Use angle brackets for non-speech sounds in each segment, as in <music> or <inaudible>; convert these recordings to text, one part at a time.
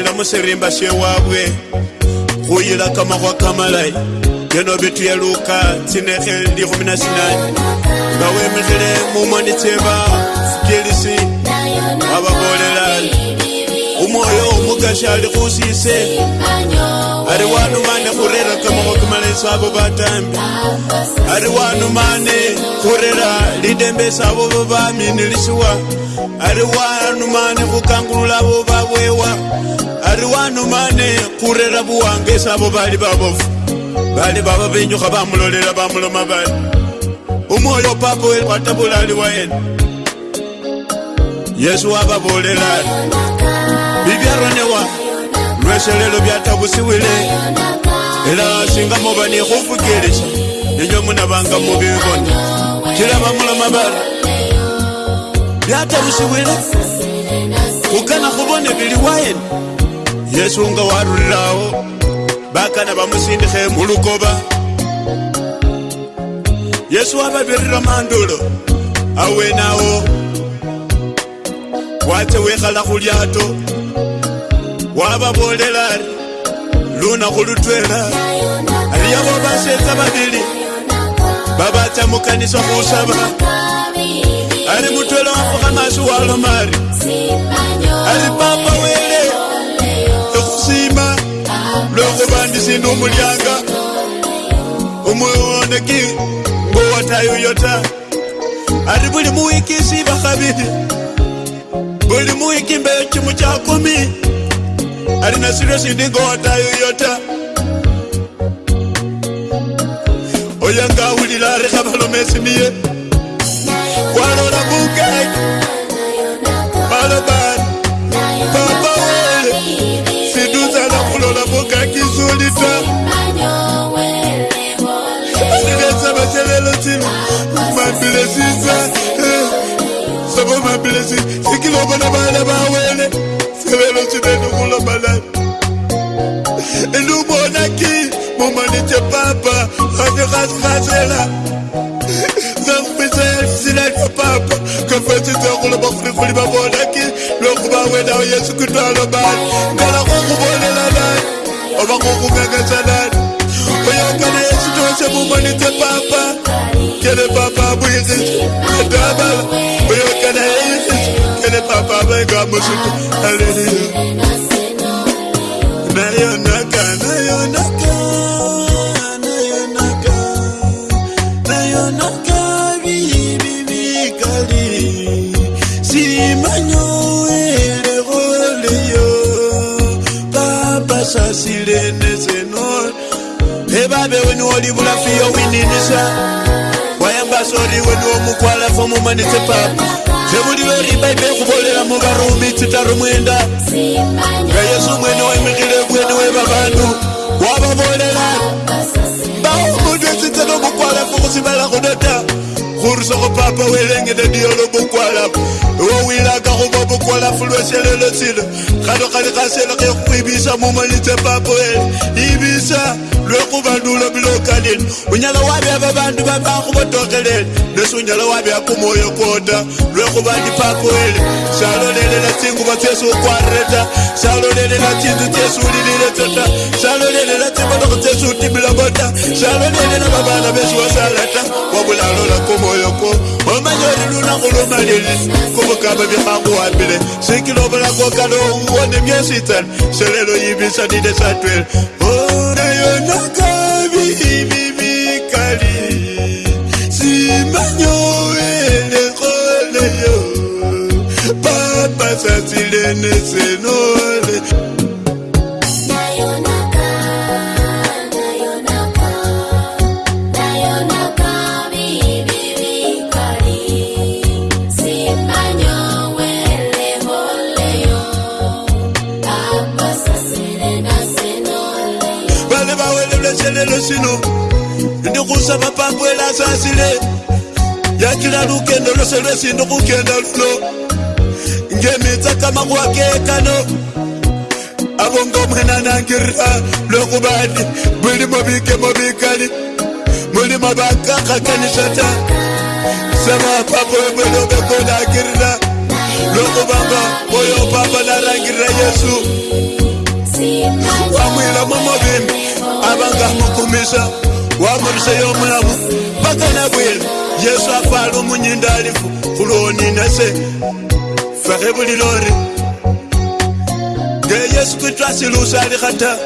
kuyila musirimba syewabwe kuyila kamakhwa kamalayi byono bitu ya luka tsinekhe ndi khumi na sinani nga wemikhile mumoni tseba sikilisi wababolela umwoyo omukashi ali khusise ari wanumane khurera kamakhwa kamalayi sabo batambi ari wanumane khurera lidembe sabo babami nilisiwa ari wan wanu mane bukangulula bo ari wanu kurera buwangesi abo bali babofu bali baba benyuka bamulolera bamuloma bali umwoyo papa watabulali waena yesu wababolerari bibyaronewa lweselelo byatabusiwile era singa muba nikhufukilisha ninyo munabanga mubibona kilaba muloma bari byatabusiwile ukana khubone bili wayene yesu nga warulilawo bakana bamusindikhe mulukoba yesu wababirira mandulo awenawo watse wekhala khulyato wababolela ari lunakhu lutwela aliyabo basetsa babili babatsa mukanisa khusaba ari mutwela wafukha masi walomari alipapa wele okusiima lwokubandisa indi omulyanga omwewoneki ngowatayuyota ari buli muwikisi bakhabili buli muwiki mbeyo chimu cha kumi ari nasiryo sindi ngowatayuyota oyo ngawulila ari khabalomesiniye kwalola bukeki alobani papa wele siduzala kulola bokaki zulita silesa bacelelo sino mabilesisa sabo mabilesi sikilobona bana bawele sebelo sinenukulobana ndubonaki mumanitse papa rasekasirasela ng'okugagasalala oyagala ekitose mumanite paapa kene paapa vula fiyo wininiswa wayamba sori wenu womukwala fomumanisipapa zevuliveri baibei kuvolela muvarumi titaru mwenda nga yesu mwene waimikile vwene weva vanu wavavolela bao mundu ezitsenomukwala fokusivala kudota gorsa go papa o elengele diolo bokwalapo o wilaka go ba bokwalafo lweselelo tshelo kgalokgale ga selo ge go ebisa mo manitse papo ele ebisa lwe go badulo bile o kalele o nyala wa bja ba bantu ba ba go botogelele lese o nyala wa bja komoyo kota lwe go ba dipapo ele salolelela tsengoba tseso o kwarreta salolelela tsintso tseso o lelile tota salolelela tsebologo tseso o timela bota salolelela babana beso wa salata wa bolalola komoyo koyoko omanyoli lunaku lumalili kubukaba byakuwambile sikilobulako kalowuwo ne byesitani selelo yibisanile satwele onayonakabi ibibikali simanyowelekole yo papasasilene senola lelo sino ndikusaba pambwela asasile yakila lukendo lose lwesi ndikukenda luno ngemitsa kamakuwakekano abo ngomwena nangirira lwokubani bulimo bikemo bikali mulimo bakakhakanishata sema papo emwene obekonangirira lwokubanga oyo papa narangirira yesu wamwila mumubimi avangamukumisa wamurisa yomulamu pakana bwelu yesu afala omunyindalifu kulooninase fahe bulilori ngeyesu kristu asilusali hata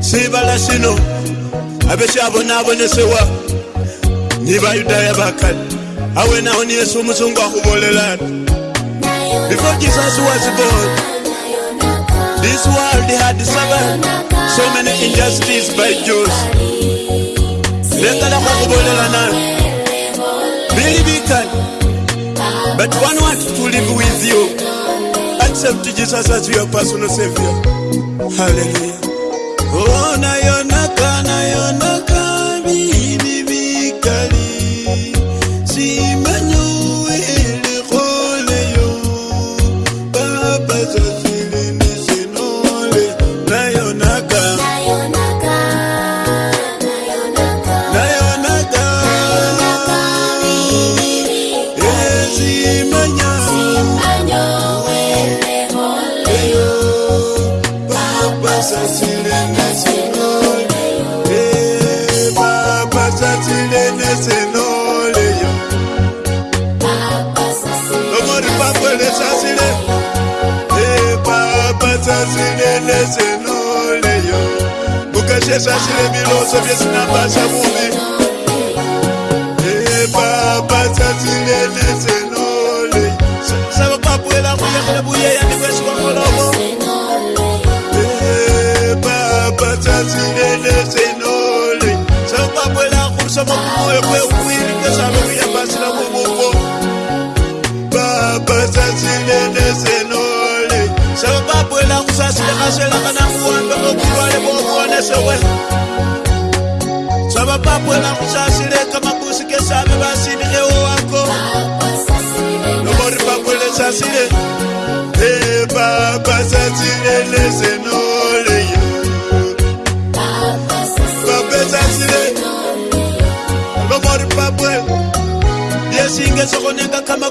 sibala sino avesyabonabonesewa ni bayudaya bakali awenaho ni yesu omusungu ahubolelani before jesus was born this world had seven so many injustice by Jews lekalako okubolerana biri bikali but one wants to live with you accept Jesus as your personal savior hallelujah sewela zvava papwena kuchasileka makusike save vasinikewo wako nobori papwele sasile epapa sasile lezenoleyo pape sasile nobori papwe yesinge sokoneka kama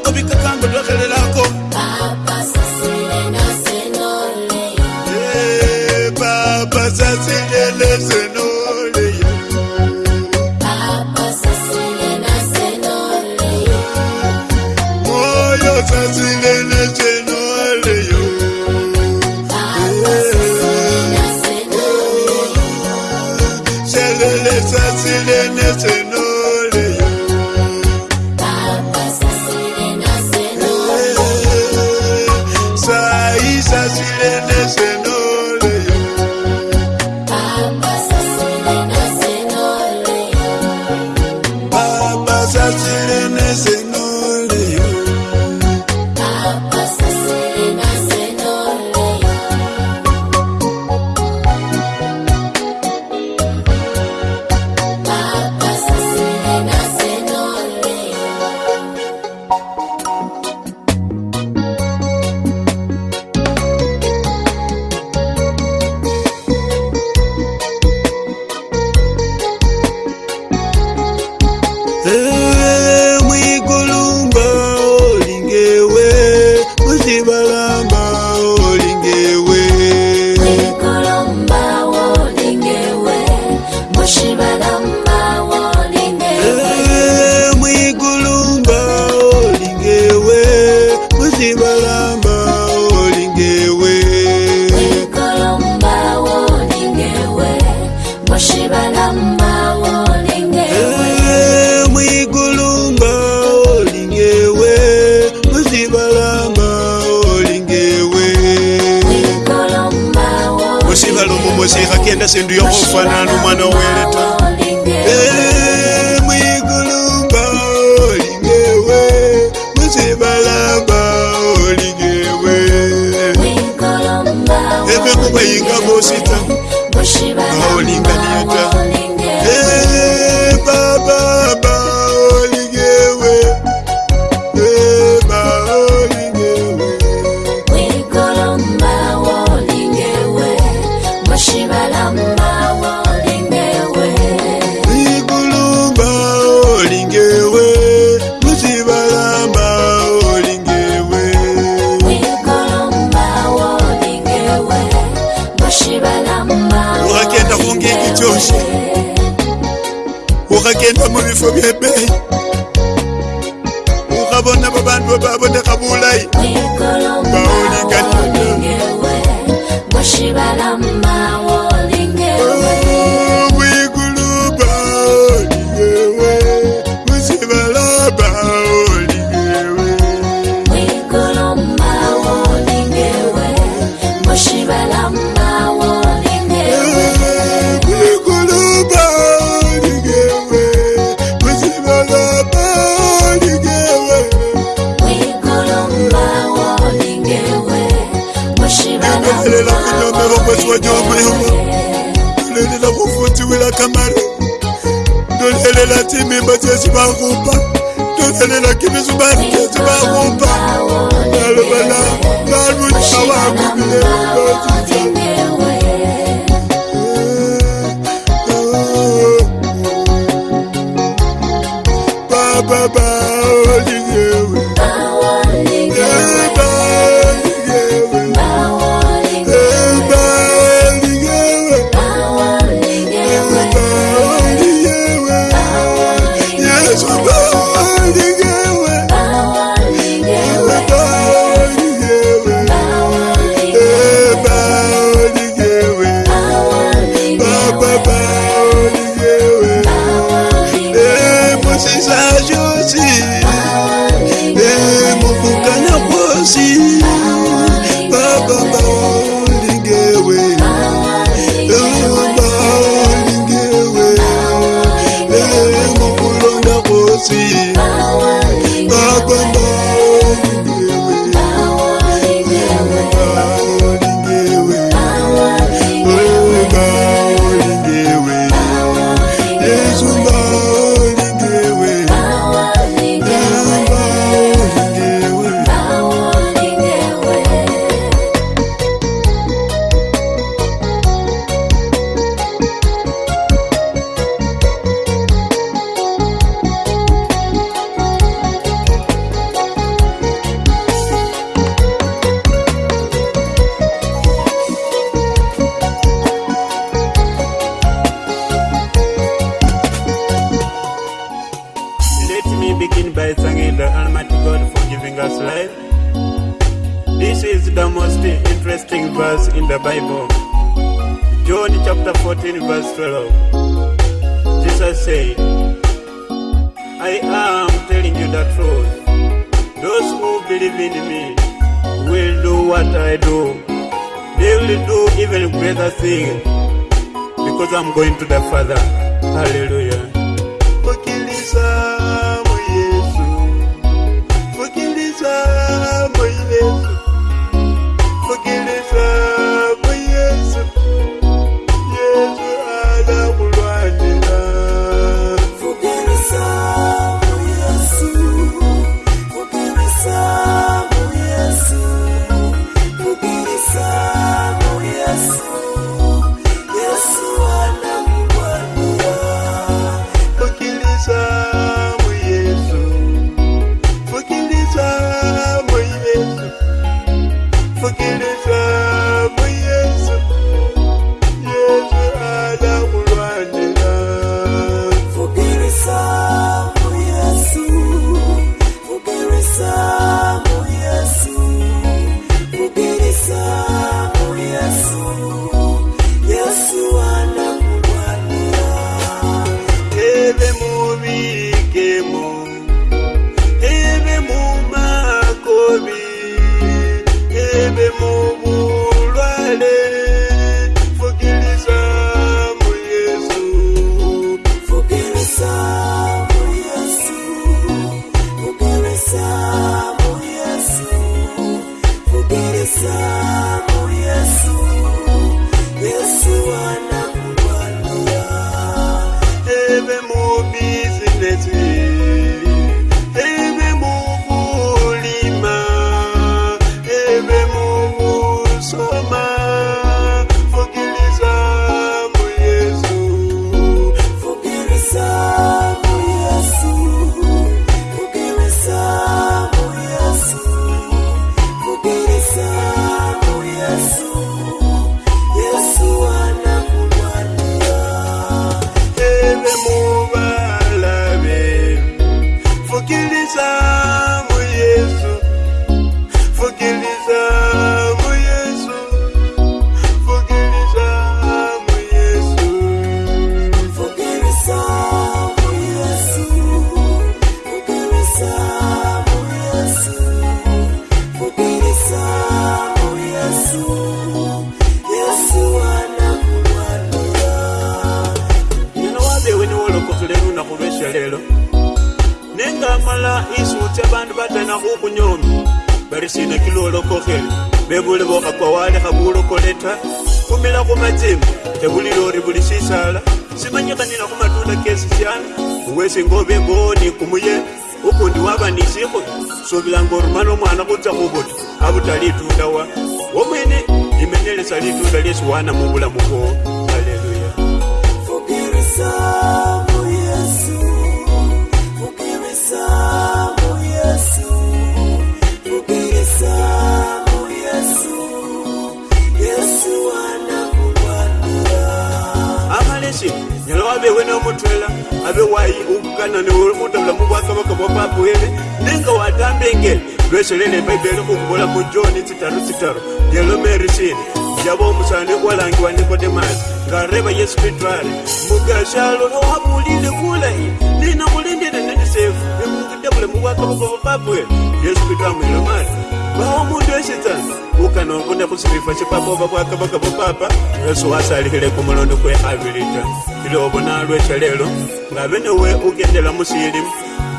nga abe newe ugendela musilimu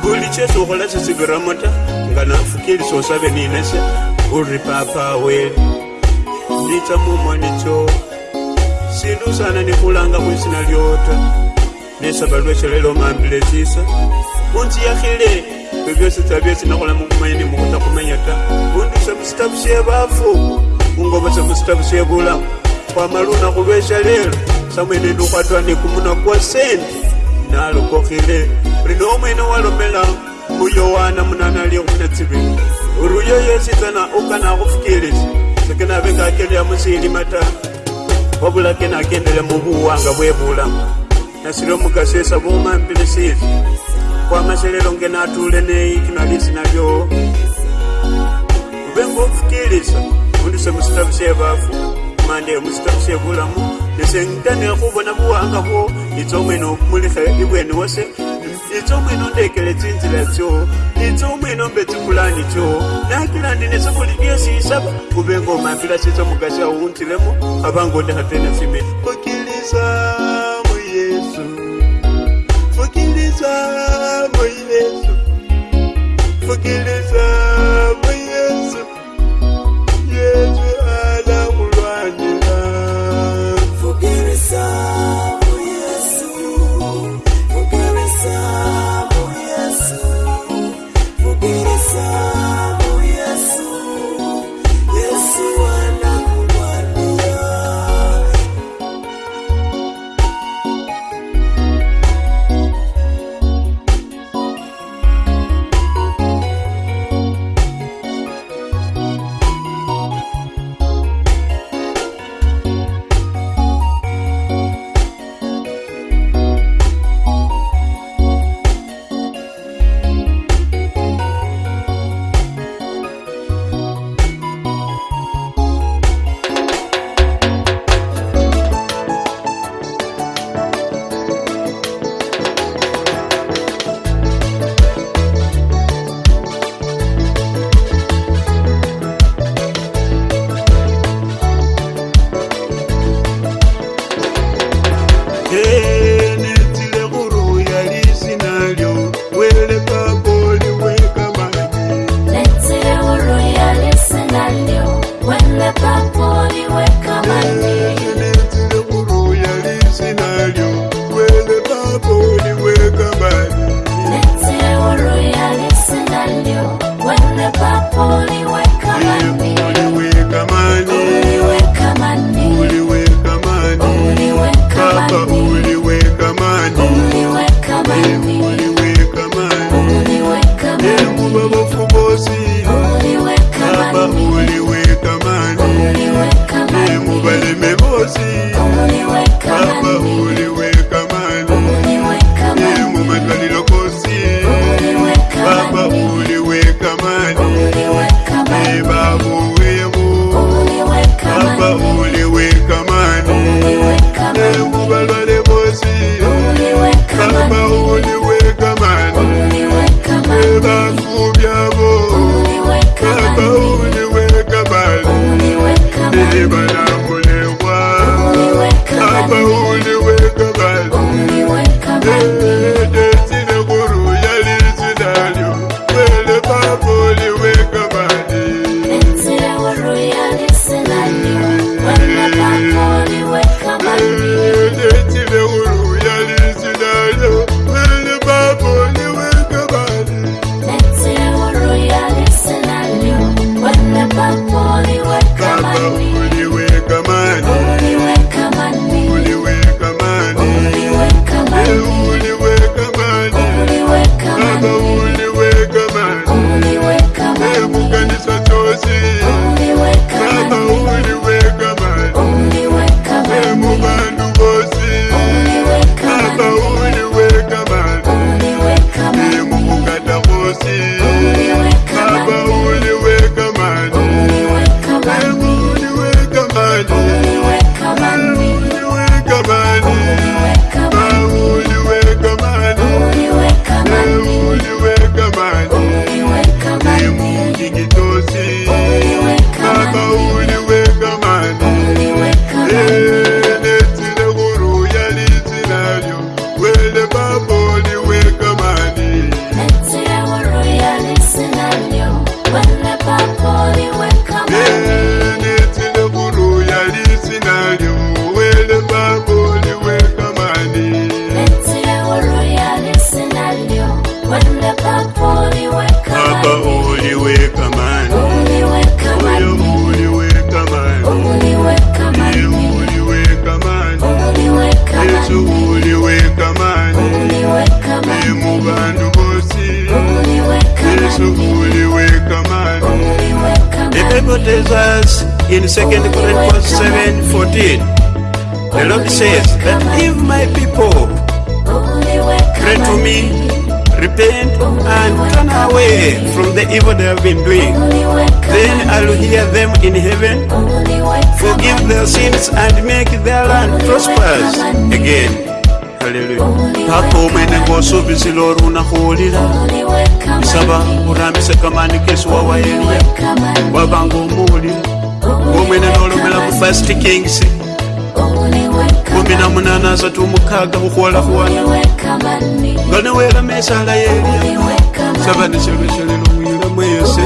buli kyesi ukhola sisigiramo ta nga nafukili sosabe ninase uri papa weli nitsa mumwanicho sindu sana nikhulanga khwisina lyota nesaba lwesyo lelo mambile tsisa munziyakhile ebyo byosi tsa byosi nakhola mukhumanya nimukhuta kumenya ta unduse musitabu sye bafu ungobose musitabu sye bulamu khwamala unakhu lwesya lelo samwene ndi ukhwatwa ni kumuna kwa sente nalukokhile uli nomwene walombela uyowana munanaliomunatsibi uri uyoyesitsana ukana kufukilisi sekenavengakelea musilimata wavulakenakendele muvuwanga vwevula nasile mukasesa vumambilisizi kwamaselelo ngenatule neikinalisinalyo uvengofukilisa undise musitavu sye vafu mande musitavu sye vulamu esentane khubona buwanga bwo itsa omwene okumulikha ibwene wose itsa omwene ondekele tsinzila tsyo itsa omwene ombe tsipulani tsyo nakilandi nesebuli lyesisaba kube nga omambila sitsa mugasi awuntilemo abanga ondekhatene simi fukiliza mu yesu fukiliza mu yesu fukiliza kuwulira nsaba otambise kamani kesuwa wayeria wabanga omuwuli omwene n'olomera mu fast kings kumi na munana asatu mukaaga okuwala kuwala nga neweerama esaala yeerya saba nekyolekyolela omuyiramu eyose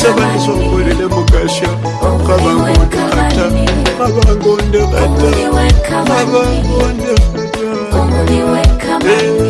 saba nesonkolere mukasha kabanga ondekata kabanga ondekata kabanga ondekata eh.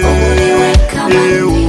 eu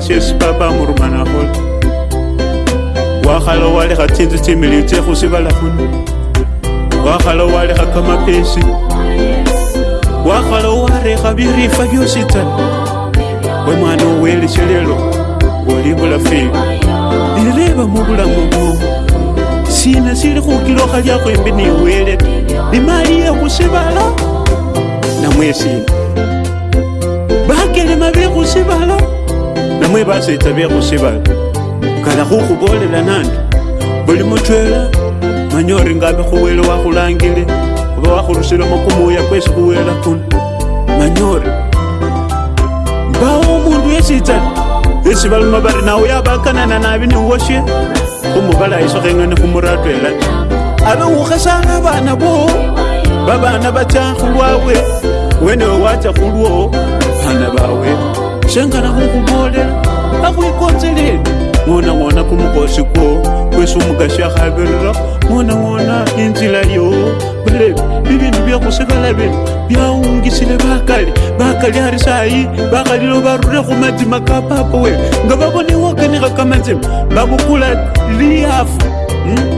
siesi papa murumana akhola wakhala walekha tsinzu tsimiliyu tsekhusivala khuno wakhala walekha kamapesi wakhala warekha birifa byosi tsana we mwana oweleshe lelo oli bulafeli lireba mu bulamu bwomu sina sili khukilokha lyakhwembi niwele nimali yekhusibala namwe sina bakelema bekhusibala nimwe basetsa byekhusiba kalakhukhubolela nandi buli mutwela manye ori ngabe khuwele wakhulangile khuba wakhurusilemo kumuya kwesi khuwela kuno manye ori mbawo omundu yesitsa esi baluma bari nawe yabakanana nabi niwoshe khumubalayisokhengane khumuratwela ta abe wukhesanga bana bowo babana batsa khulwabwe wenewe watsa khulwo bana bawe zvangada kukubolela akuikonzeleni mwona mwona kumukosi kwo kwesu mugashi akhavirira mwona mwona inzila yo bulevi bivindu vyakusekalaveni vyaungisile vakali vakali ari sayi vakalilo varure khumadzima ka papa wewe nga vavone wakenekha kamadzima vakukula liyafu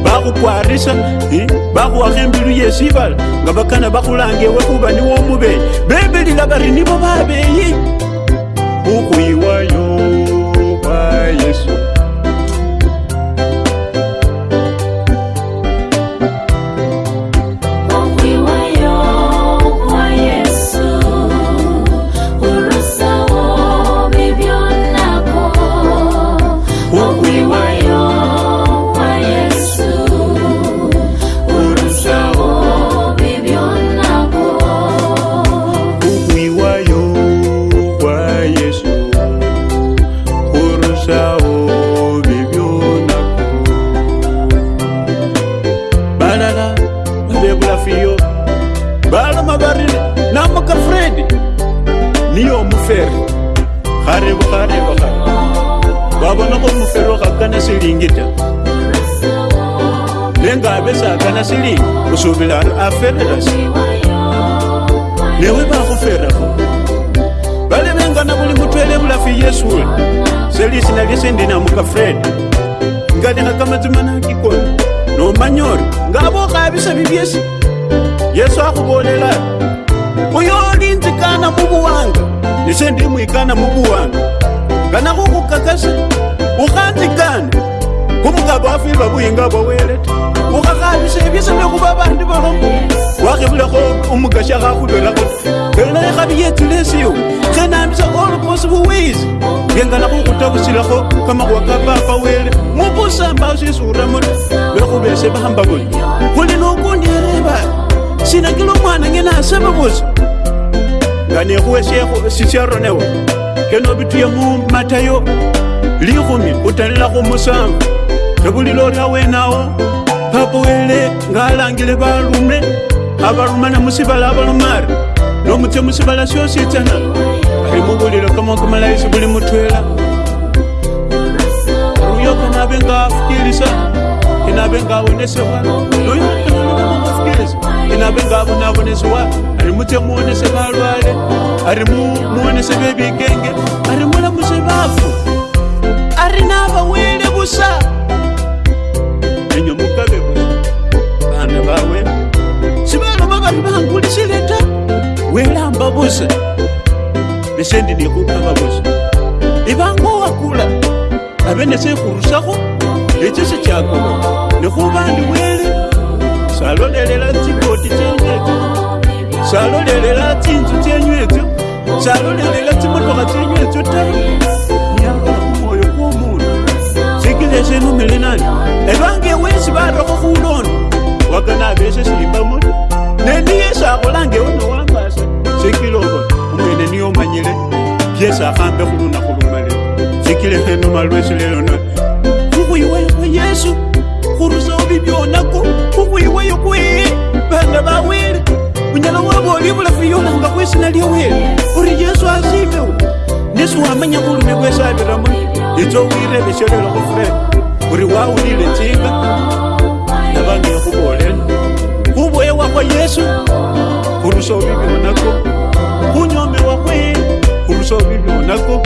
vakukwarisa hmm? vakhuwakha hmm? embilu yesivala nga vakana vakhulange ewe kuva niwo mubeyi bebelila vari nivo vaveyi ukuywayo kwa yesu kubolela uyolinzi kana mubuwanga nise ndimwikana mubuwanga kana kukukakasa ukhanzikane kumukaba afirwa buyinga bwawelete ukhakhabise byese byokuba bandu balomo wakhibulakho umugasha khakhubelakho ela ekhabiyetsile esiwo khenambisa all possible ways byengana khukhutakusilakho kamakhuwa ka papa wele mubusamba usisuramoto bekhubese bahamba bona khuli nokundirebayo sena ke le ngwana nge na se ba botsa ngane go se go se se rone wa ke no bitu ye mo matayo li go mi o tella go mosa ke buli lo ra we nao ba boele nga langile ba lume aba lume na musibala ba lumar no mutse musibala sho se tsana ke mo buli lo kama kama la se buli mutwela uyo kana benga fikirisa kana benga wonesewa uyo kana benga fikirisa vona vengavo na voneswiwa a ri mutemuone se valwale a ri muone se vevikenge a ri mulamuse vafu a ri na vawele vusa enyomukaveo vana vawe swivanu va vari vangulisileta welamba vusa nesendi nikukava vusa i e vango wa kula ave nese kurusako lesi si cakoa nikuva ni wele salolelela nzim zvarorerera tinzu tenyu edzo zvarorerera timotoka tenyu edzo taiyaaumoyokomunhu zvikizeshe numele nani evange wezivarako kuunono wakana veshe zvirimba moto neniye zvakolangeunowambasa zvikirovo umwe neniyo manyere yezvafambe kuruna kurumare zvikirehe numalwezvilelona kukuiweko yesu kurusa uvi vyonako kukuiweyokuhe vana vawere unyala wabo olibula fiyuma nga kwesina lyoweru uri yesu azibewo nesi wamanya kulume kwesabiramo itso wireleshelelo kufre uri wawulile tsinga nabange khubolela khuboyewa kwa yesu khurusa obibi onako khunyomewa khwe khurusa obibi onako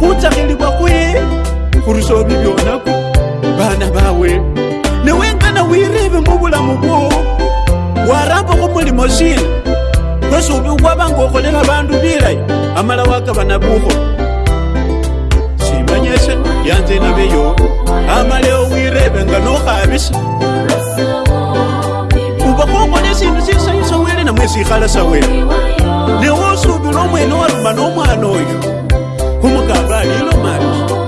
khutsakhilibwa khwe khurusa obibi onako bana bawe newengana wirebe mubulamu bwowo warapa kumulimo shina kwesi ubi kwabanga okholela bandu bilayo amala wakabana buho simanyese yanze nabeyo amale owirebe nga nokhabisa ubakhokhole sindu sisayisa wele namwe sikhalasa wele newosubila omwene waluma nomwana oyo khumukaba alilo mabi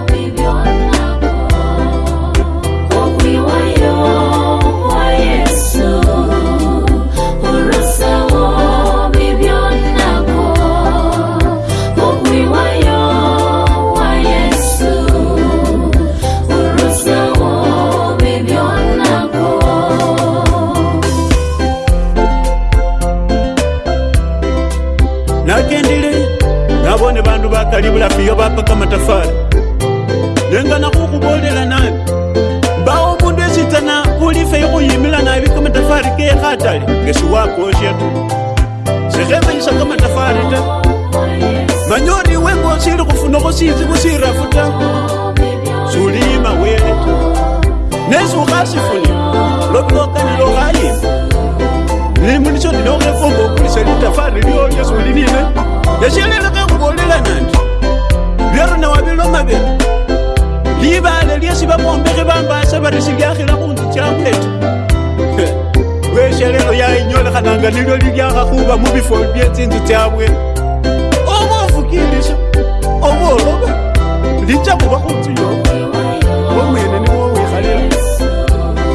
mugesi wakoxyeta zikhembeyisa ka matafari ta manyori wengosile kufunako sinzi kusirafu ta sulima weeta nesi ukasifuni lokilokanilo kayima limunisyo ndinokefumba okulisa litafari lyolyo sulinine yasyeleleke kubolela nandi lyero nawabilo mabele libale lyesi babombekhe bambasa barisi lyakhila kunzu kyamweta weshelelo yainyolekhananga lilo lilyakhakhuba mubifoli byetsinzu tsyabwe omovukilisha omoloba lija muba khunzu yoo omwene niwo wikhalela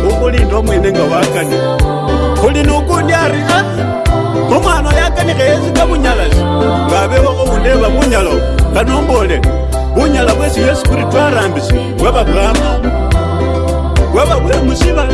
okulinda omwene nga wakani khuli nokundi arina ah, omwana oyakanikheyesi kabunyalasi e ngabewakho undeba bunyalo kanombole bunyala bwesi yesu kuri twarambisi bwababama bwababwemusibala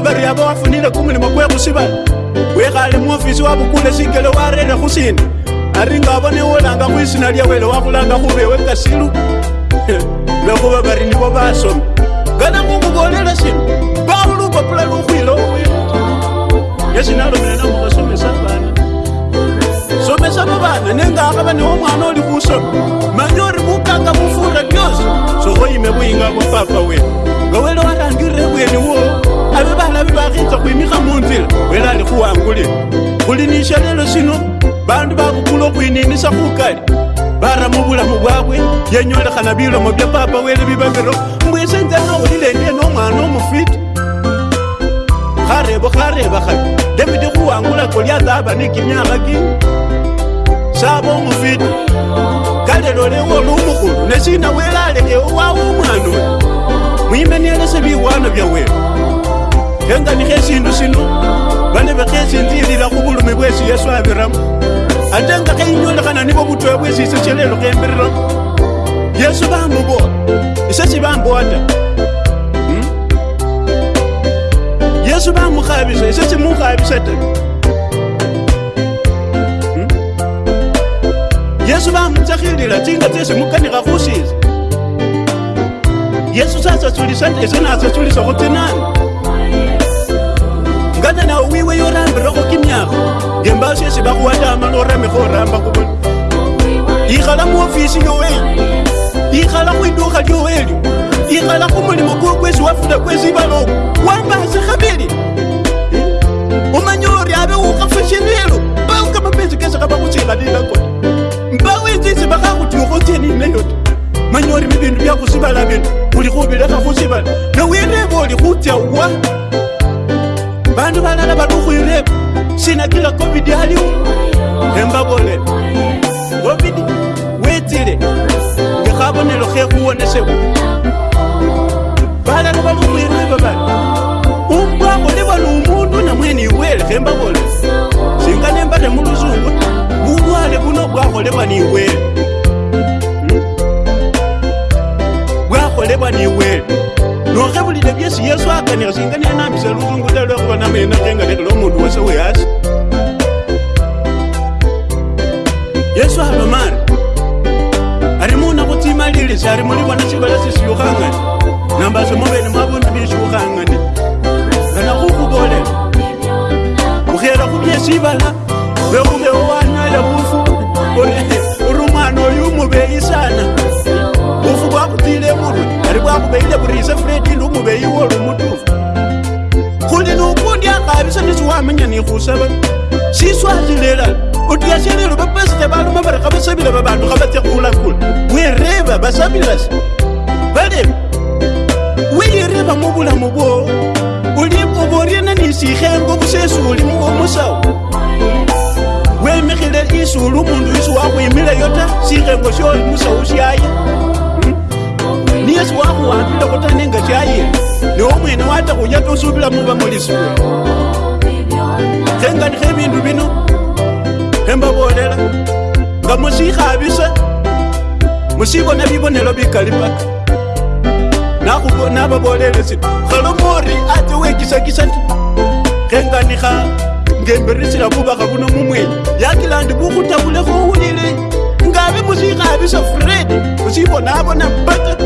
bari aba wafunile kumulimo kwe khusibala wekhale muofisi wabukule shingelo warere khusina ari nga abone wolanga mwisina lyawele wakhulanga khubewe kasilu nakhuba <laughs> bari nibo basomi ngana ngukhubolela shina bakhulupapula lukhwile yesinalomelenamukhasomesa bana somesa babana nengakhaba niwo mwana oli khusomi manye ori bukanga bufura byosi sokhoyime buyinga bupapa wene nga wele warangirire bwene wowo ave valavi vakhitsa kuimika munzira wera ni kuwangule kuli ni xelelo xino vandu vakukulo kuininisa kukali vara muvulamu vwakwe yenyolekhana vilomo vya papa wele vivavero mbwise nzeno ulilendie nomwana omufiti kharevo khareva khavi lemiti khuwangulako lyasava ni kimyakha ki sava omufiti kalelolewo olumukhulu nesina welalekewo wawo omwana we mwimenielese viwana vyawele enganikho eshindu shino bane bekhesinzilila khubulumi bwesi yesu abiramo ate nga kheinyolekhana nibo butoya bwesi isechelelo khembiriramo yesu bamubola ise sibambowa ta hmm? yesu bamukhabisa ise simukhabisa ta hmm? yesu bamutsekhilila tsinga tsesi mukanikha khusisa yesu sasasulisa ta ise nasasulisa khutsinana kana nawo wiwe yorambira okimyako ngembaso ezi bakuwatama noramika oramba kubona ikhala muofisi yoweli ikhala kwiduka lyoweli ikhala kumulimo kwokwezi wafuta kwezibaloko wambasi khabili omanya ori abe ukhafashirilo baukamapezi kesa kabakusikhalila kona mbawezizi bakakutiukho tyeninayota manya ori mibindu byakusibala bindu kuli khubilekha khusibala nowireba oli khutya wa bandu balala badukhuileko shinakila covid aliwo embabolela covid wetile ngekhabonelo khekhuwoneshewa balala e, balukhuileko bali umbwango libwa numundu namweni iwele e khembabole shinga nembale muluzungu bulwale buno bwakholebwa niwele e bwakholebwa niwele hmm? nokhebulile byesi yesu akanikha singa nenambisa luzungu talwekhuba namayenakhengalekela omundu wese wehasi ngizwe njengani khe bindu bino embabolela nga musikhabise musibona bibonelo bikalibaka nababolele sino khalomori ate wekisakisa ndi khenganikha ngemberisila bubakha buno mumwenyi yakilandi bukhutabule khuwulile ngabe musikhabise fred musibonabona mpaka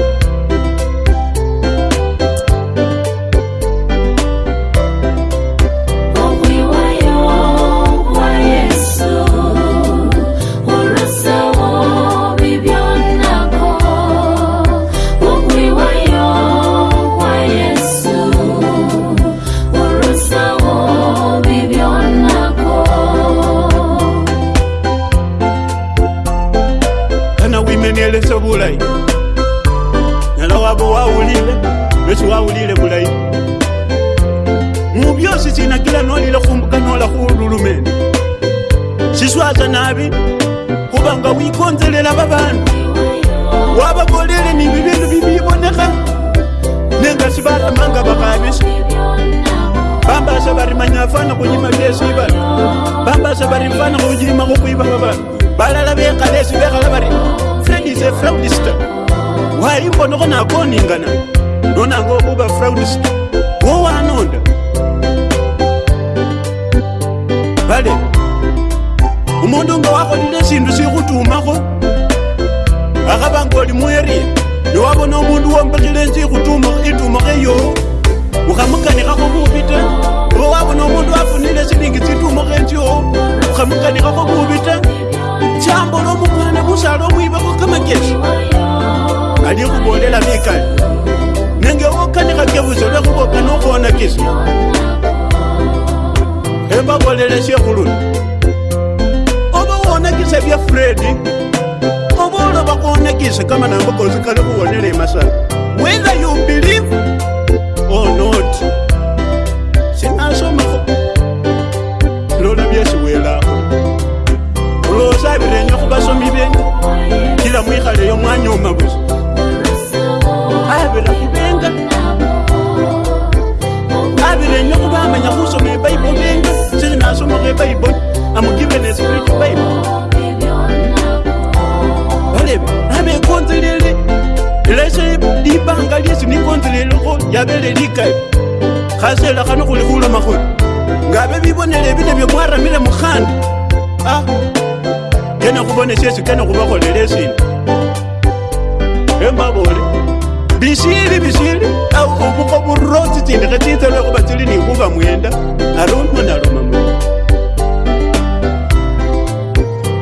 bonele ebile bye mwaramile mokhanda a ah. kene khubone syesi kene khubakholele esina embabole bisili bisili ubuko buro tsitsindi khe tsitsa lwekhuba tsili nikhuba mwenda aluma naluma mw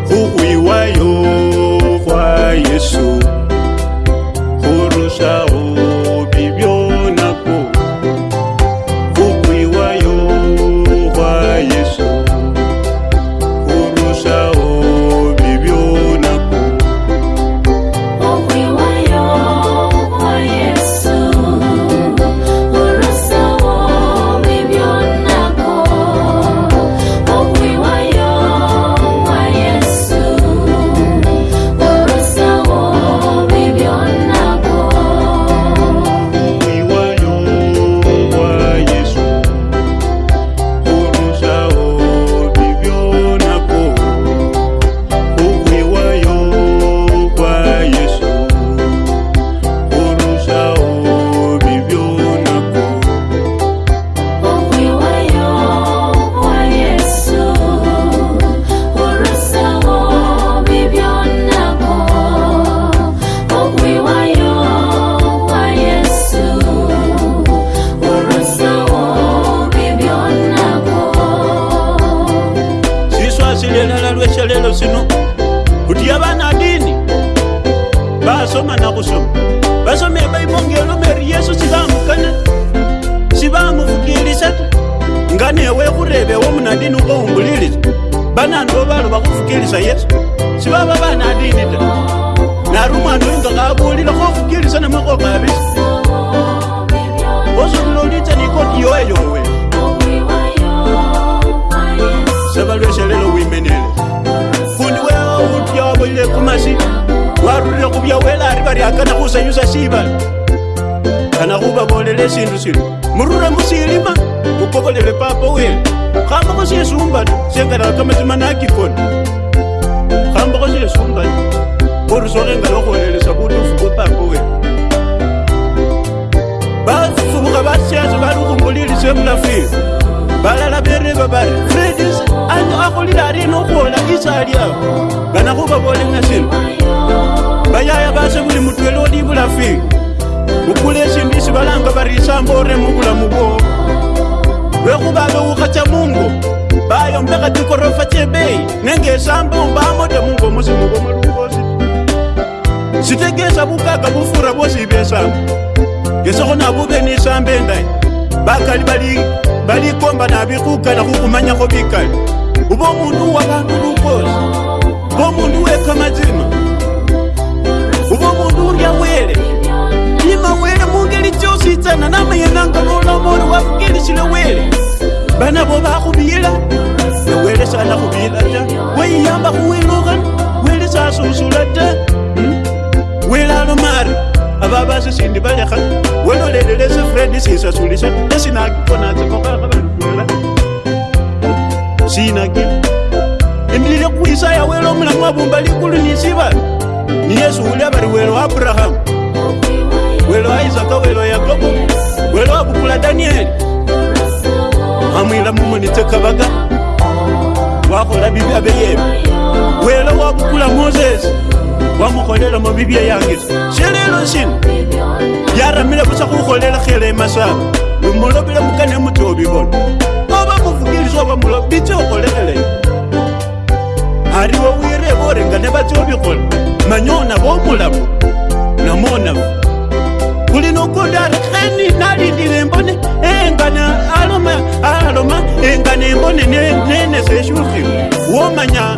khukhwiwayo khwa yesu khurusawo bakali balikomba nabikhukana khukhumanyakho bikali uba omundu wabandu lukosi uba omundu wekamazima uba omundu urya wele ima wele mungeli chositsana namayenanga nolamoli wafukilisile wele bana bo bakhubila newele sana khubila ta weiyamba khuwilukhana wele sasusula ta hmm? wele alomari hmm? vava swisindi va yakhana wena lelele swi frendi siswa swulisa leswinakonaswinaki imilile ku yisa ya welo mulamu wa vumba likulu ni siva ni yesu wulya va ri welo wa abrahamu welo wa isaka welo yakobo welo wa kukula daniyeli amwilamumonitsekavaka wakhola bibi abeyeve welo wa kukula mozesi wakukholela mo bibia yange shelelo shino yaramile busa kukholelakhele masaba umulobile mukane mutobibona oba muvukilisa oba mulobitse okholekhele ariwe wire borenga e e e ne batobikhona manyona bomulabo namonabo kulina okundi ari heni nalindile mbone engana aloma aloma engana embone nenesa eshukhi womanya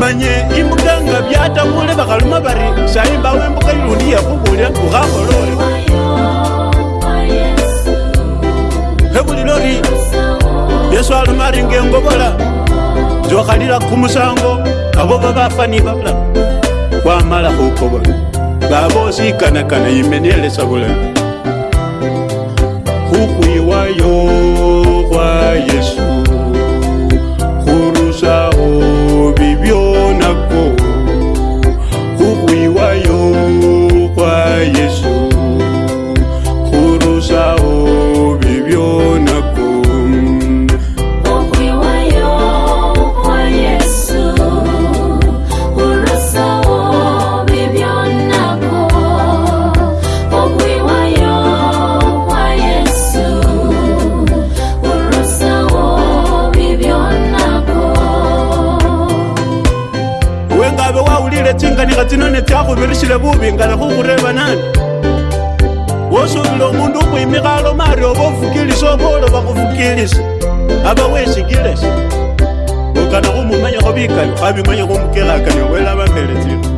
imanye imbuga nga vyatamule vakaluma vari saimba wembuka ilundi yakuvulya ukakolole hekulilori yesu aluma ringe ngovola zokalila kumusango avova vafani vavula kwamala kukovola vavosikanakana imenelesa vulai tla go birišile bobengkana go go rebanane wo sobile omondu moimegalo maare o bofukeliso boolo ba go fukeliso ga ba wesekeles okana go momanya go boikayo ga bemanya go mokelakayo boela bapheletsego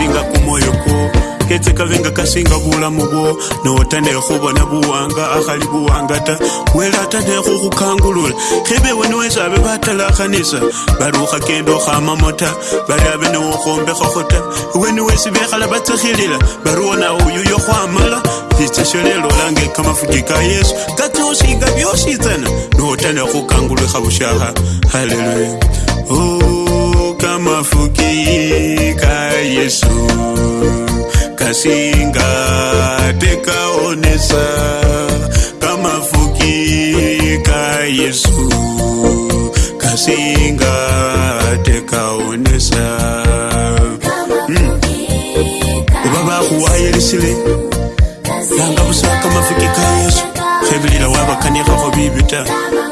kasinga kumoyo ko ketse kavenga kasinga bulamu bwo nootandee khubona buwanga akhali buwanga ta wela atandee khukhukhangulula khebe wenowesa abe batalakhanisa barukha kendo khamamo ta bari abe nowo khombekhakho ta wenowesi bekhala batsikhilila bariwo nawo uyuyo khwamala itsesholelolange kamafuji ka yesu katsa osinga byositsana nootandee khukhangulwekha bushakha haleluya oh. mafukika yesu kasinga tekaonesa tamafukiika yesu kasinga tekaonesa kuba hmm. bakuwayilisile nanga busa kamafukika yesu khebilila wabakanikhakho bibi ta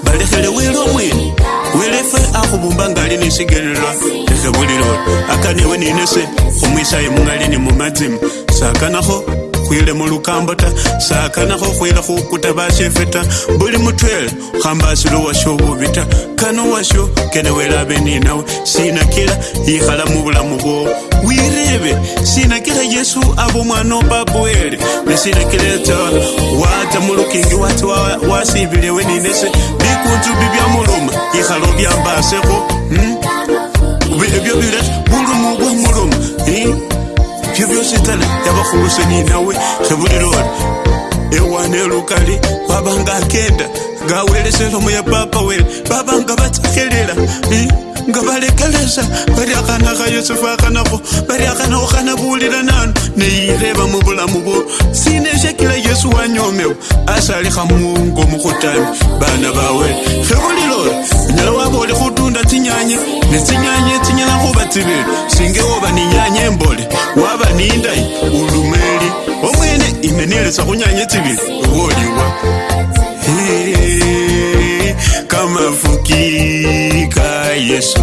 balekhele wile omwene welefe akhubumba ngali nesigelelwa lekhe bulilolo akanewe ninese khumwisaye mungali ni mumazimu sakanakho khwile mulukambo ta sakanakho khwile khukuta bashefe ta buli mutwela khambasilo washo bubi ta kano washo kene welabe ninawe sinakila ikhala mubulamu bwowo wirebe sinakila yesu aba omwana obaba wele nesinakila eta wata mulukingi wati wasibilewe ninese bikunzu mulu ikhalo byambaseko hmm? ebyobire mundu mugwe mulomo hmm? byo byositana yabakhuluseninawe khebulilori ewane lukali wabanga akenda ngawelesela omuya papa wele babanga batsakhelela hmm? ngavalekelesa vari akanaka yosefu akanako vari akanako kana kuulira nanu neireva muvulamu vo sine shekila yesu wanyomewa asalikha muungo mukutami vana vawe hekulilola unyala wavoli kutunda tsinyanye netsinyanye tsinyala kuva tsivili singe wova ninyanye mbole wava nindai ulumeli omwene ine nilesa kunyanye tsivili woliwa kamafukii yesu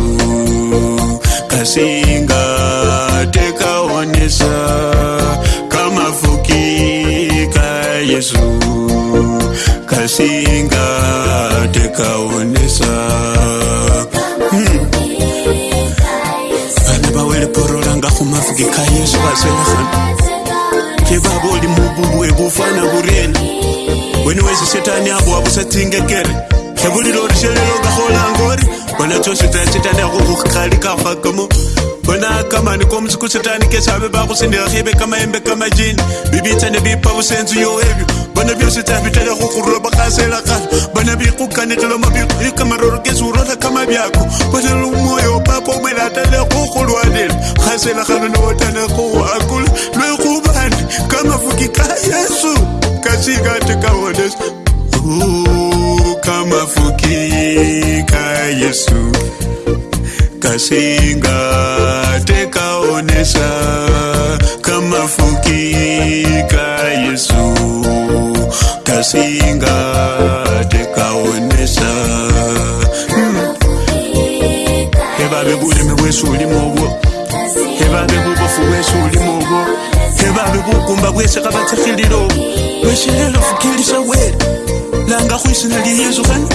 kasinga tekaonesa kamafuki ka yesu kasinga tekaonesa hmm. vana vawelepurola nga kumafuki ka yesu vaselehana kevavoli mubumbu webufana vurena wene wezi setani abo wavusatsingekere tlhabolile gore šelelo ka golang gore bona tshoso tsa setane ya go go kgale ka fa ka mo bona ka mane ko mosiko setane ke sabe ba go senega gebe ka maembe ka majini bebitsane bepa bosentse yo ebjo bona bjose tsa bitlele go go roba ga sela kalo bona beikgokanetlelo mabiko e ka maroro ke seorotlha ka mabjako bona le moyo papa o melata le go golwanela ga sela ganone o tane go akola lwe gobane ka mafoki ka yesu ka sekate ka onese yangu kama fuki ka Yesu kashinga tekaonesa kama fuki ka Yesu kashinga tekaonesha hebabe buleme bwesu ulimo obwo hebabe bubofu bwesu ulimo obwo nevave vokumba vwese ka vatsekhililo vexelela fukhelisa wele langa khwisina lya yesu khani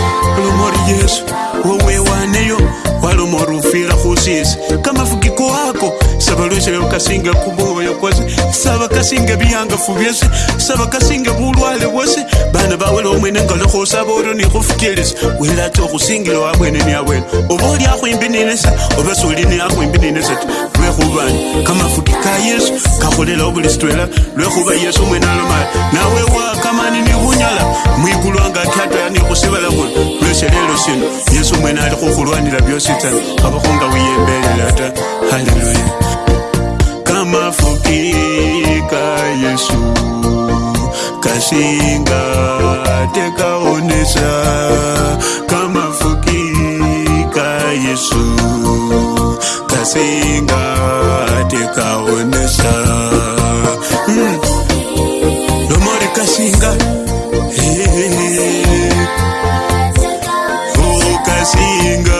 lomori yesu wowe waneyo walomori ufira khusisi kamafukiko ako savalwese kasinga kuboya kwase sava kasinga viyangafu vyese sava kasinga vulwale vwose vana vawelaomwene ngalokhosava oro nikhufukelisa wilatokhusingile wabwene niawene ovaoliakhwimbi ninesa ovasoli niakhwimbi ninesa lwekubani kamafuti ka yesu kakholela obuli sitwela lwekhuba yesu mwene alomali nawe wakamani ni bunyala mwigulwanga kyataya ni khusibala khuli lwese sino yesu mwene ali khukhulwanila byosi tsana kabakho wiyembelela ta haleluya kamafuti ka yesu kasinga tekaonesa kamafuti ka yesu kaseinga tikaonesa nomori hmm. kasinga oh, kasinga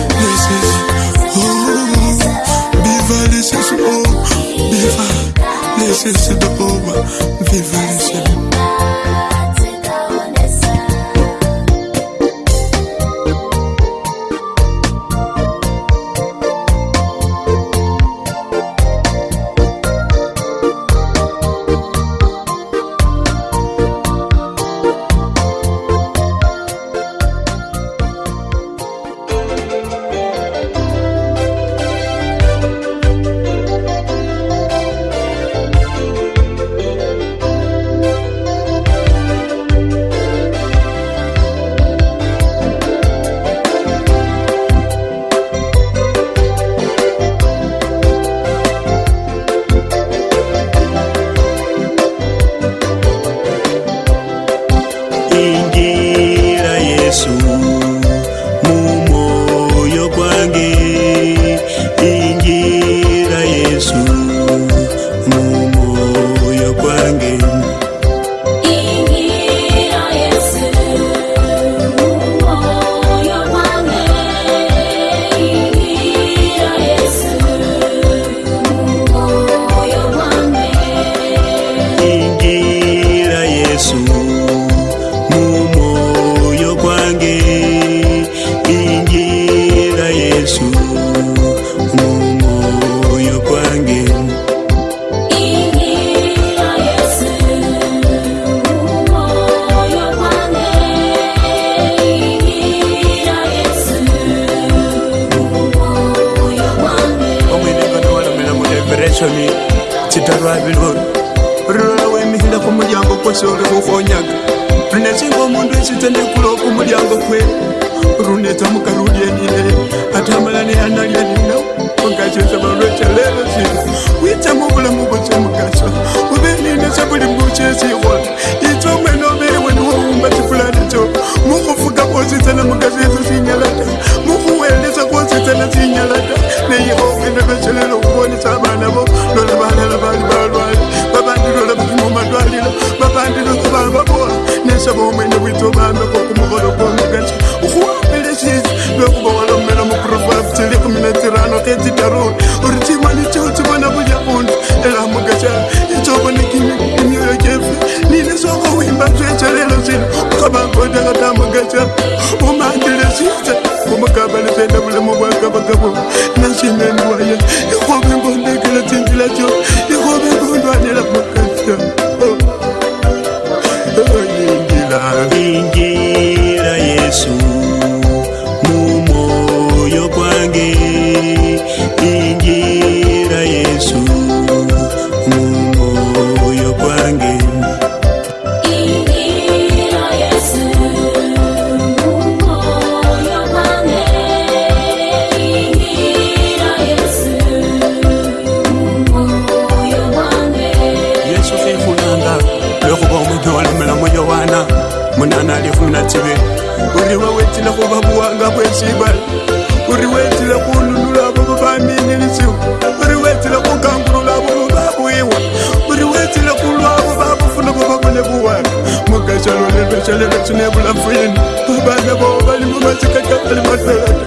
bana bao balingo batikaka balimasalata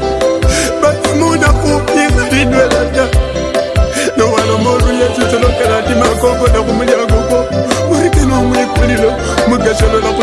batimuna kopinga lidwelata nowala moruya titolokalati makongo nakumulya gogo murikenwa mwikulilo mugashalolaku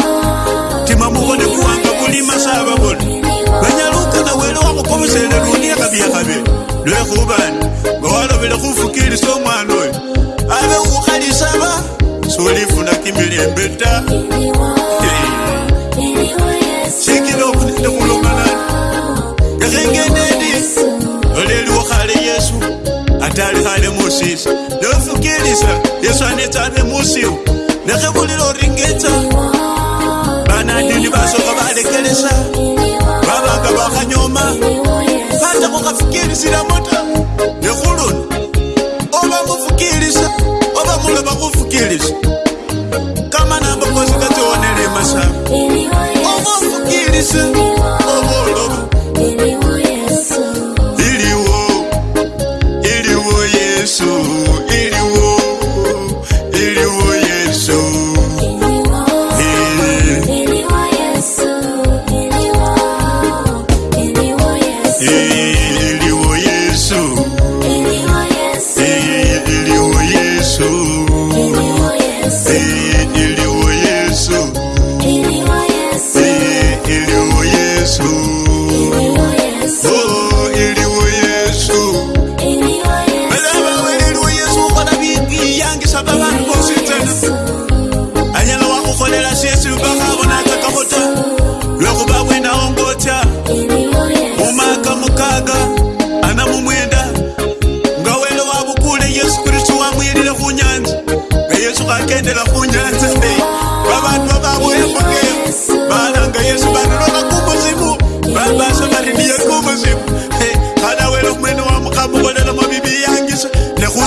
bukhone kuhamba kulimasaba bona banyalukana wele wakhukhobisele luniyakabiyakhabe lwekhubani ngawalobele khufukili so mwana oyo abe ukhukhalisaba solifuna kimilembe ta sikile okunene mulomalani ekhengeneni oleliwo khale yesu atali khale musisa nofukilisa yesu anetsa abe musiwu nekhebulile oringetsa vanandini vasoka valekelesa vavanga vakanyoma vata kukafukirisira mota nekuluna ova kufukirisa ova kulova kufukirisa kamanambokosikationelemasa ova kufukirisa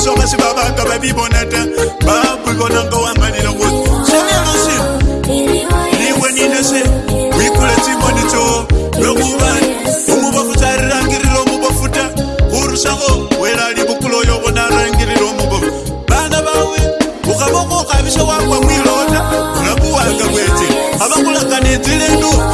soka si baba ka ba bibonete ba buko na go amba ni lokho sene no si ni weni ne se wi kule ti monito lo mu ba mu ba futa rangiri lo mu ba futa uru sa go wela li bukulo yo bona rangiri lo mu ba bana ba we u ka bo go ka biso wa kwa mu lota na bua ka kwete aba kula ka ne dilendo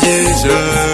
Jesus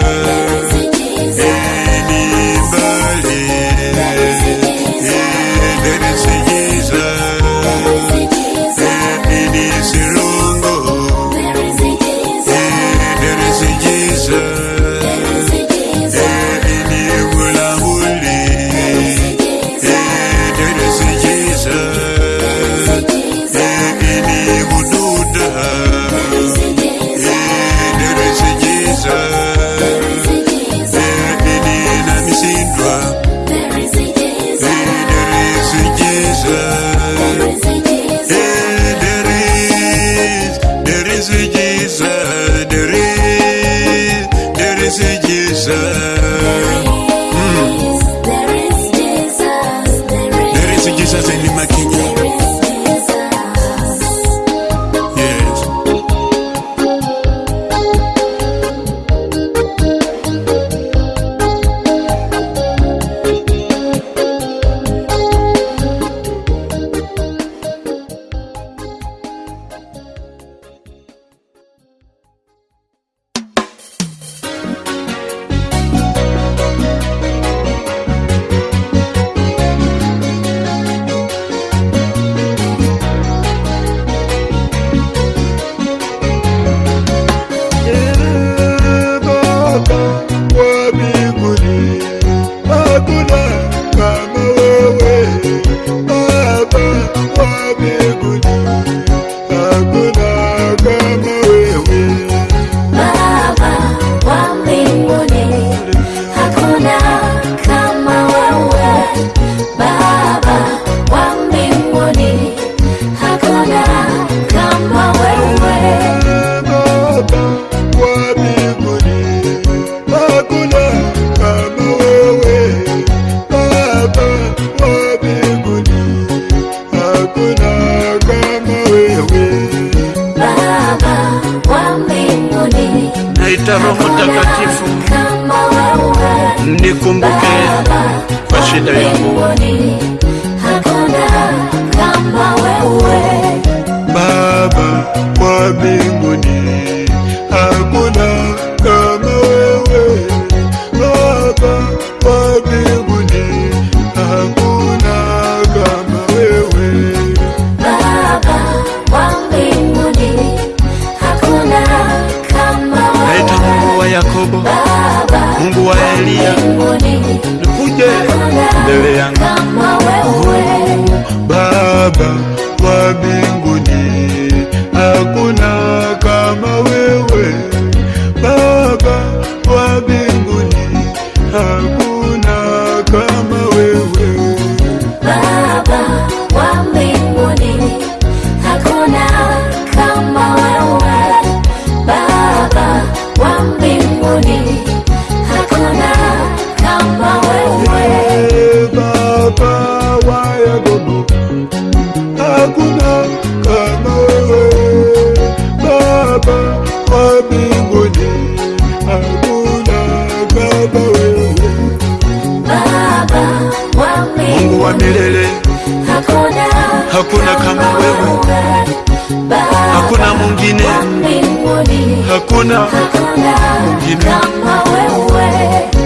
kona mwingine kama wewe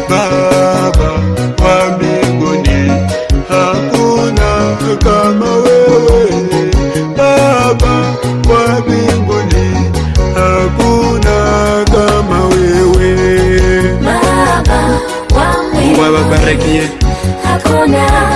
Baba wa mbinguni, hakuna kama wewe Baba wa mbinguni, hakuna kama wewe Baba wa mbinguni, hakuna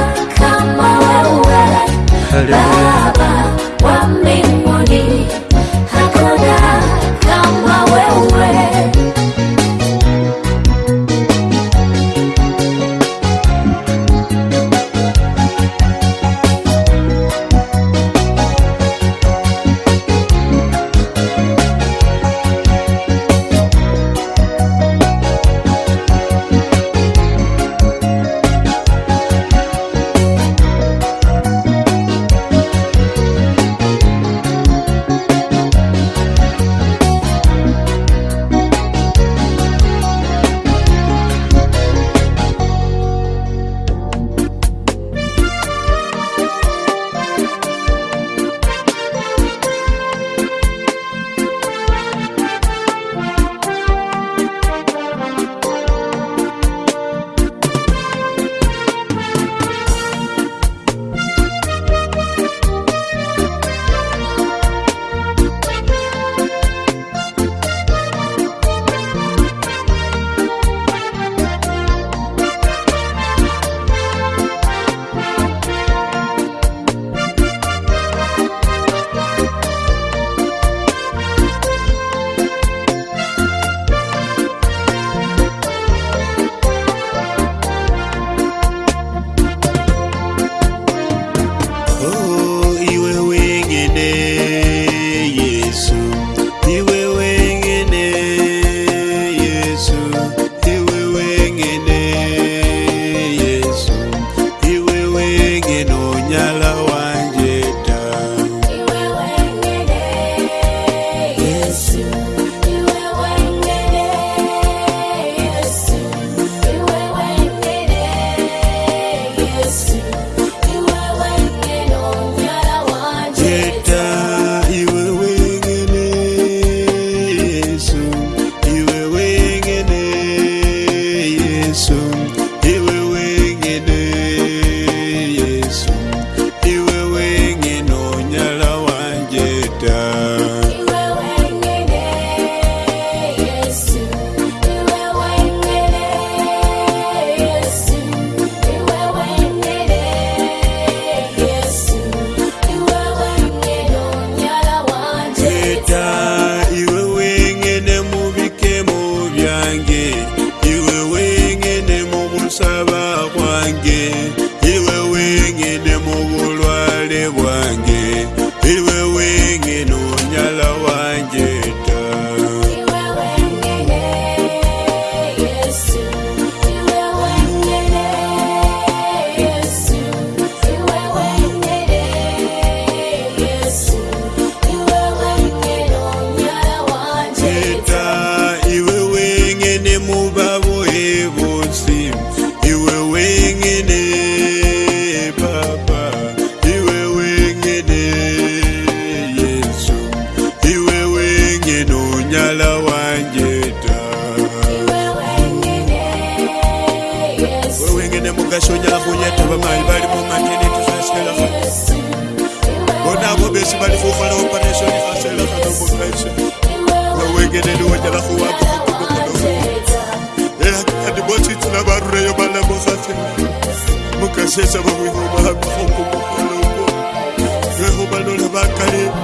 nyala wanje ta wewengene mugasho nyala kunyeta vamai vali mumatenet fasela bonavo besi vali fufala operation fasela kanobokaisa wewengene liwo nyala kuwakokokokolo andibotitula varureyo balabokate mugashesa vawihomaakokokokolo wehomalola vakalei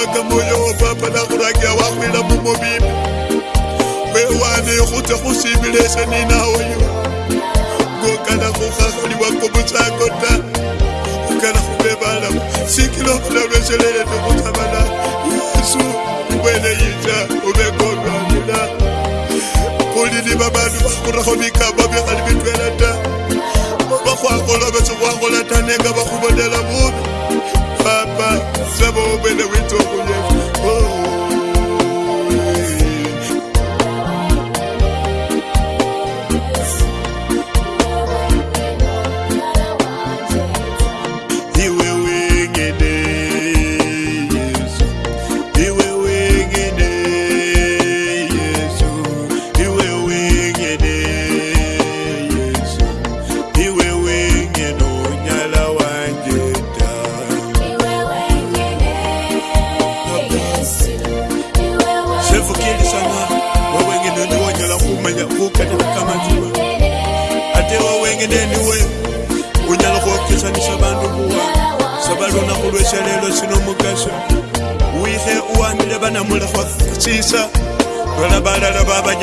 baka moyo wa papa na kurakia wa kwila mumo bimi we wane kuta kusibile sani na oyu kukana kukakuli wako musakota kukana kubebala sikilo kuna weselele na kutabala yusu wele yita ubeko kwa kuli ni babadu wakura kumika babi kalibitwe lata wakwa kolobe suwa kolata nenga wakubodela mubi Sebo the wito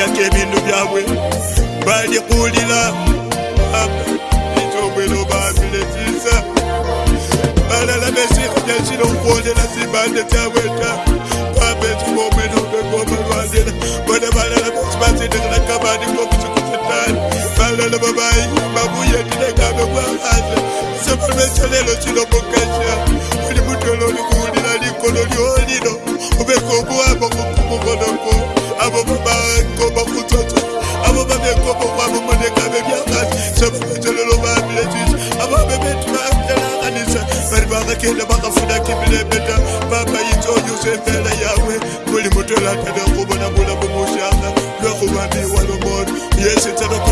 kunyaka ebintu byabwe balikulila ekyobwelobabiletisa balala besiko jasila okwolela sibande kyabweta babetubomenobegobalwalela bona balala besi basindekelaka baniko kusiku setani balala babayi babuyetilekabe bwakaza sebalwesalelo silomokesa olimutolo olikulu ulepeta papa itoyusefela yawe kuli mutolatata kubona bulamu mushanga lwakubambiwa lomoto yesitaro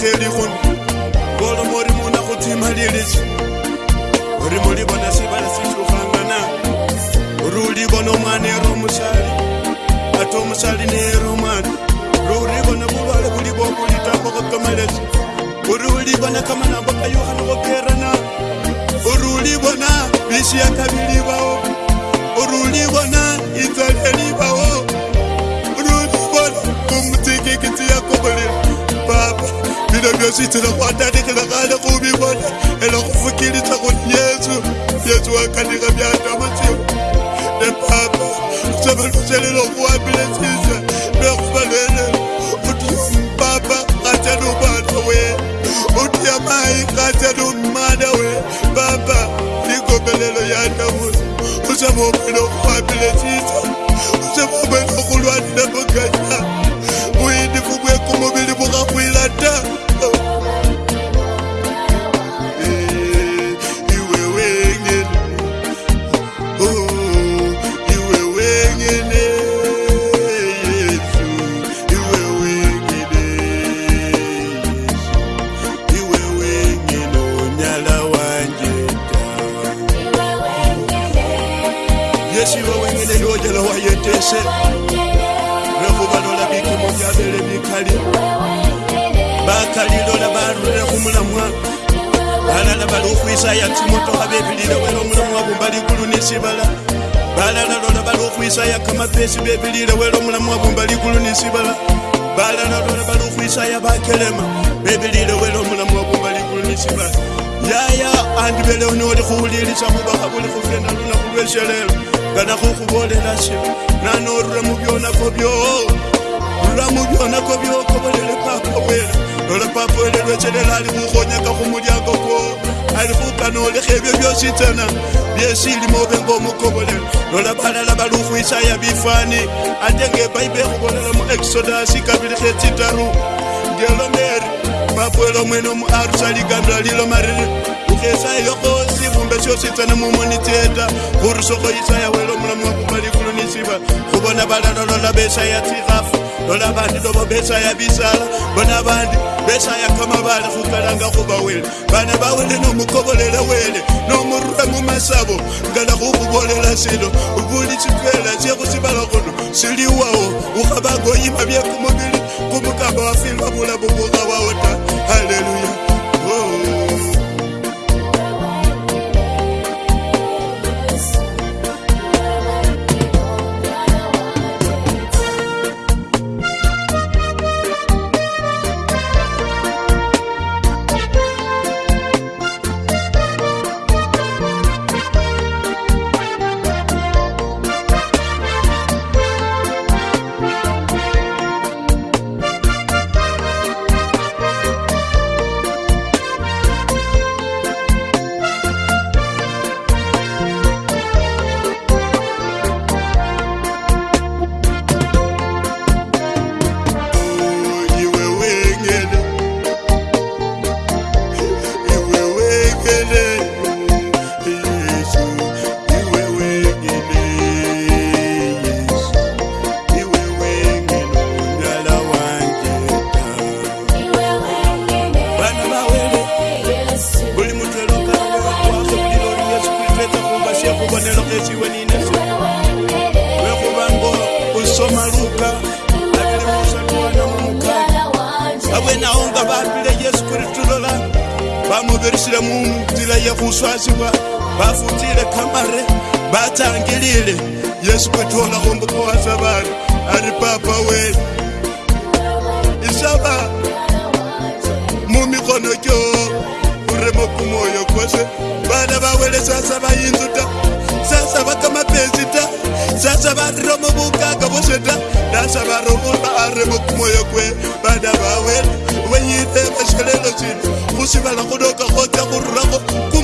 kgeli gone golo mori muna go thima leletse ore mo le bona se ba se tlogangana ore o le bona mane ro mosadi batho mosadi ne ro mane ro o le bona bolwale bo libo bo ditapo go tomeletse ore o le bona kamanabo ka yogane go kerana ore o le bona bisi ya kabiliwao vyo swi tilokwana ni kilakale ku mi vona elo ku pfukile swa ku yesu yesu wa kanika myata matsimu ne papa swa valusele loku wambile sisa na ku valele uti papa katyani u vana we uti ya mayi katyani u mana we papa ni kombelelo ya ndhavuso u swa mobelo ku wambile sisa nesi bebilile wele omulamu wabumba likulu nesibala balana lola bali okhwisaya bakelema bebilile wele omulamu wabumba likulu nesibala yaya andi belewo noli khuwulilisa khubakha buli khukenda lunakhu lweselelo ngana khukhubolela si nanorura mubyonako byo rura mubyonako byokobolele papa wele lolepapoelelwetselela ali mukgonyaka go modiako ko ali bokano le kgebje bjositsena biesili mo obengo mokobolela lolebalela bali go isaya bifane atenge baibe go bolela mo exodus kabilikgetsitaro dielomer mapoelo mwene mo arusaligandra lilo marere okesayokosi bumbe siositsena mo moniteta goruso go isaya welo molamo wa kopalikolonisiba go bona balalalola beisaya tsigafa bona bandi novo besaya bisala bona bandi besaya kamabale khukalanga khuba wele bana bawele nomukobolela wele nomurura mumasabo ngala khukhubolela silo buli sipela syekhusibala khuno siliwawo ukhabagoyima byekumubili kumukamba wafilwa bulabubukha wawo ta haleluya vavuye kuswaziwa vafutile kamare vatangilile yesu kwetola ombukawaza vanu ari papa wenu isava mumikono jo uremo kumoyo kwose vana vawele sasa vayinzu ta sasa vakamapezi ta sasa variromo vukaka vose ta nasa varomoa aremo kumoyo kwe vana vawele weyile vaxelelo sinu kusivala kunoka kota kururako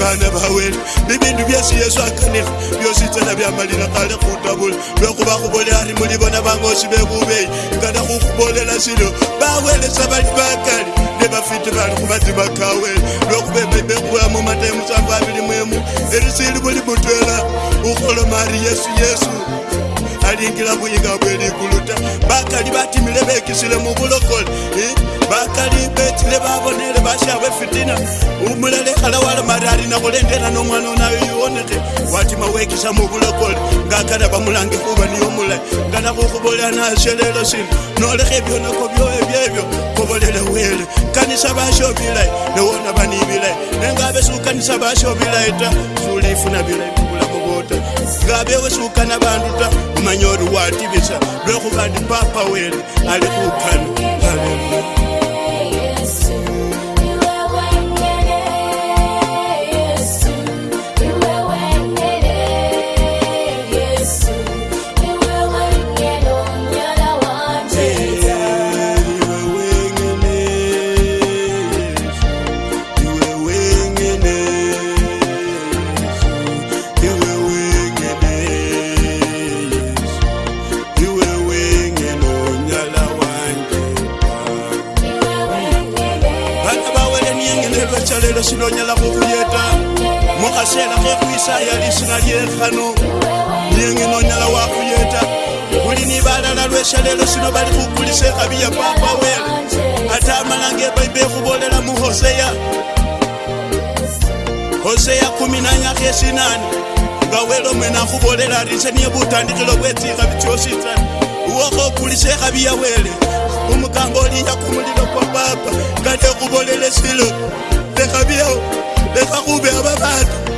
bana ba wena bibindu byesi yesu akanila byositsana byamalila kale khutabula lwekhuba khubole ari muli bona bangosi bebubeyi ngana khukhubolela silo bawelesa bali bakali ne bafiti bali khubazima kawela lwekhuba ebebekhuwamu matemusambo abili mwemu elisili buli mutwela ukholoma ari yesu yesu alingira buyinga bwelikuluta bakali batimile bekisile mubulokole bakali betile babonele bashabwe fitina umulale alawala marari nabulendera nomwana nayo yiwonete watima wekisa mubulokole ngakala bamulange kuba niyo mulayi nganakukhubola nasyelelo sina nolekha ebyonako byoebyebyo kobolele wele kanisa basho bilayi newona banibilayi nengabesukanisa basho bilayi ta sulifuna bilayi ngavewesukana vandu ta umanyori wativisa lwekuva ndi papa wele ali kukhani haleluya kasera kekuisaya lisina lyenkano yengino nyala wakuyeta kuli ni balala lweselelo sino bali kukulisa ekabi ya papa wele ate amala nge baibe ekhubolela mu hoseya hoseya kumi nanyaka esinani nga wele omwene akhubolela rise niye butandikilo bwetsika bitsyositsana uwokhokulisa ekabi ya wele umukambo oliya kumulilo kwa papa kate khubolele silo lekhabiyao lekha khube aba bandu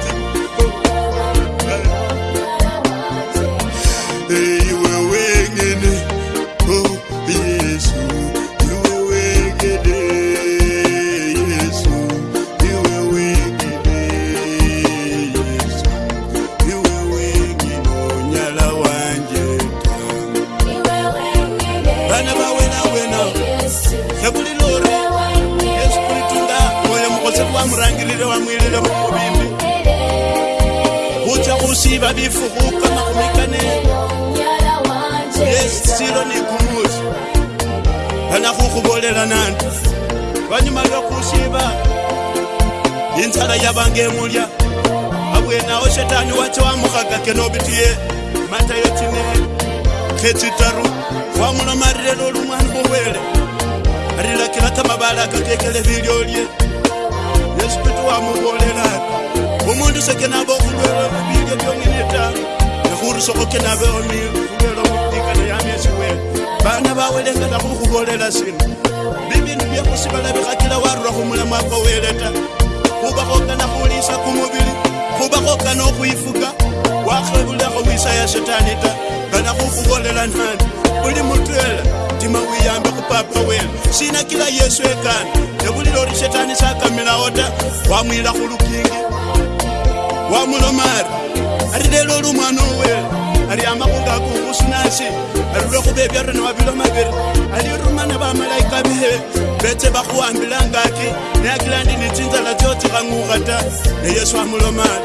kwangukata neyesu amulomana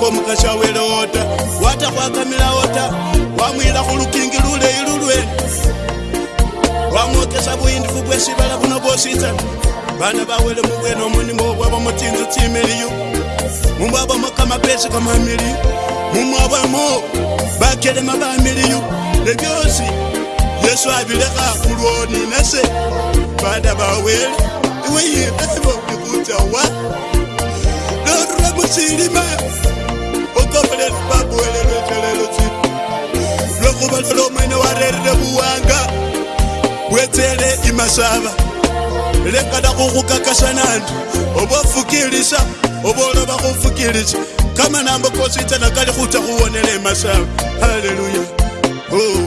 komukasha wele ota watakwakamila ota wamwila khulukingi luleyi lulwene wamwokesa buyindifu bwesibala buno bwositsa bana bawele mubwene omonimo obwaba mutinzu timiliyu mumwabamo kamapesi kamamiliyu mumwabamo bakelema bamiliyu ebyosi yesu abilekha khulwoni nase bana bawele iweyirebo jawa norre mucilima okopelelibabuelelwecelelosi lokubatolo omwene warerere buwanga bwetele imasaba lekana kukukakasanandu obofukilisa obooloba kufukilisa kamanambo kositana kali kuta kuwonela imasaba haleluya oh.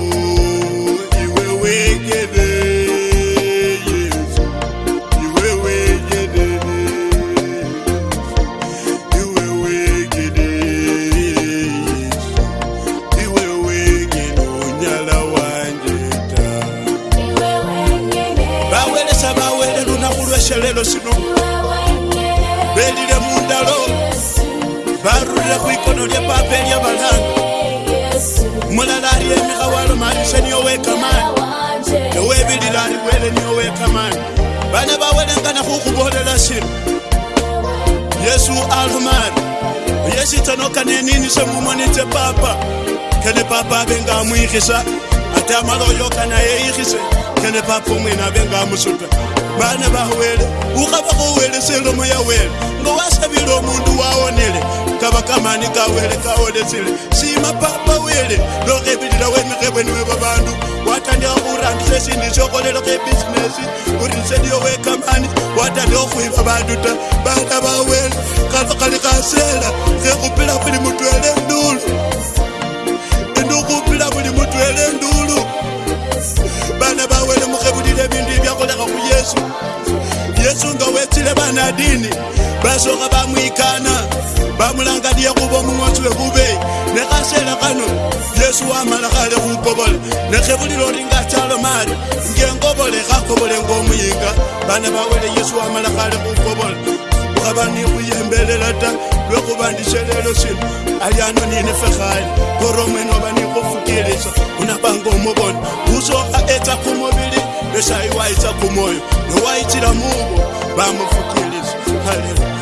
mari yesu tanoka nenini semumwe netepapa kene papa avenga amwihisa ata maloyoka naye ihise kene papa umwene avenga amusuta vana vahuwele ukavakuwelesele omoya wele ngo wasavile omundu waonele kavakamani kawele kaolesile sima papa kwepili ndokepitira wemikepweni wevabandu watandika kurandisesini chokolelo kebisinesi kuri nsediyo wekamani watandika kuiva bandu ta banga bawela kalokali kasela kekupila kuli mu ulolinga chalo mari ngengobole gakobole ngomuyinga bana bawele yesu wamala kale kukobola ukabani kuyembelela ta lwekubandishelelo sinu ayano nini fekhali koro mwene obani kufukilisa unabanga omobona usoka eta kumobili besayi waitsa kumoyo nowaitsila mungu bamufukilisa haleluya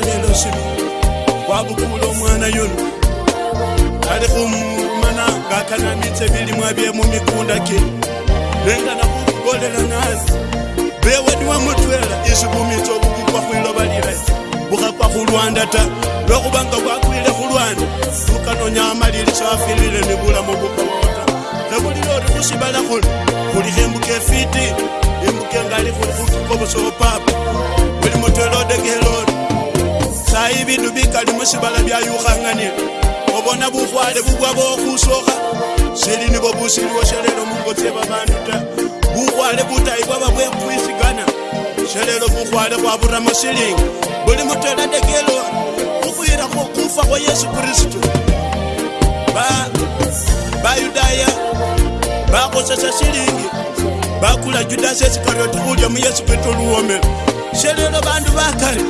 lelo sebe kwa bokolo mwana yono ka le go mmana ka kana metsebe le mwabe mo mekunda ke le kana go bolela nase be wa diwa motwela e se bometso bo kwa go ile ba dira bo ga kwa go lwanda ta lo go banga kwa go ile go lwanda go ka no nyama le le sa filile le bula mo go kota le go dilo re go se bala go go di hembu ke fiti e mbuke ngali go go go go so papa le motwela de ke lord sayi bindu bikali musibala byayukhangane obona bukhwale bubwa bokhusokha seli nibo busiliwo shelelo mungotse babandu ta bukhwale butayi bwaba bwe khwisikana shelelo bukhwale bwaburamo siling buli mutoladekelo khukhwirakho kufa kwa yesu kristu bayudaya ba bakhosesa silingi bakula judas esikarioti khulya mu yesu kristu luwomelo shelelo bandu bakali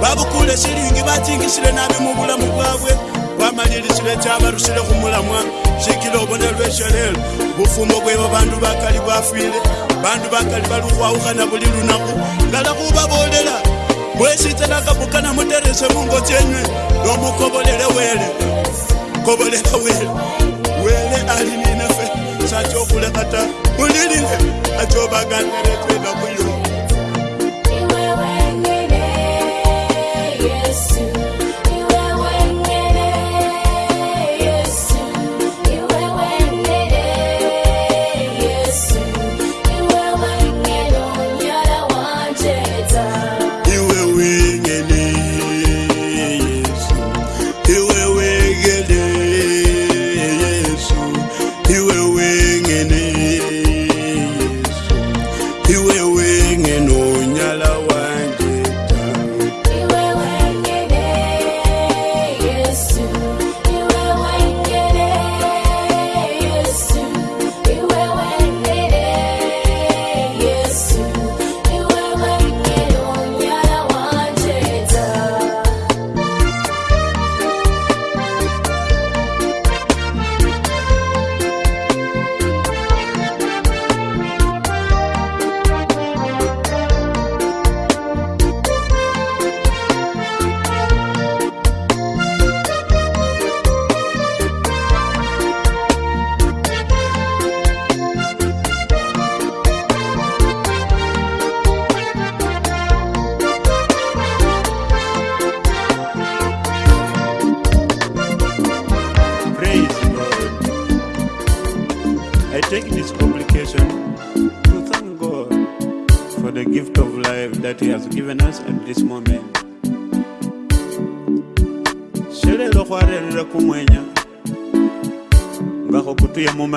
vavukule xilingi va tingisile navi muvulamu vakwe vamalili xileta va rusile kumulamwa xikile uvonelwexelelo vufumo kweva vandu vakali vafile vandu vakali va luwawukana vulilu naku ngala ku va volela wesitelaka bukana mutirise mungotyenwe lomu kovolele wele kovolela wele wele alininefe sa tyokulekata mulilile a tyovakaneleke see.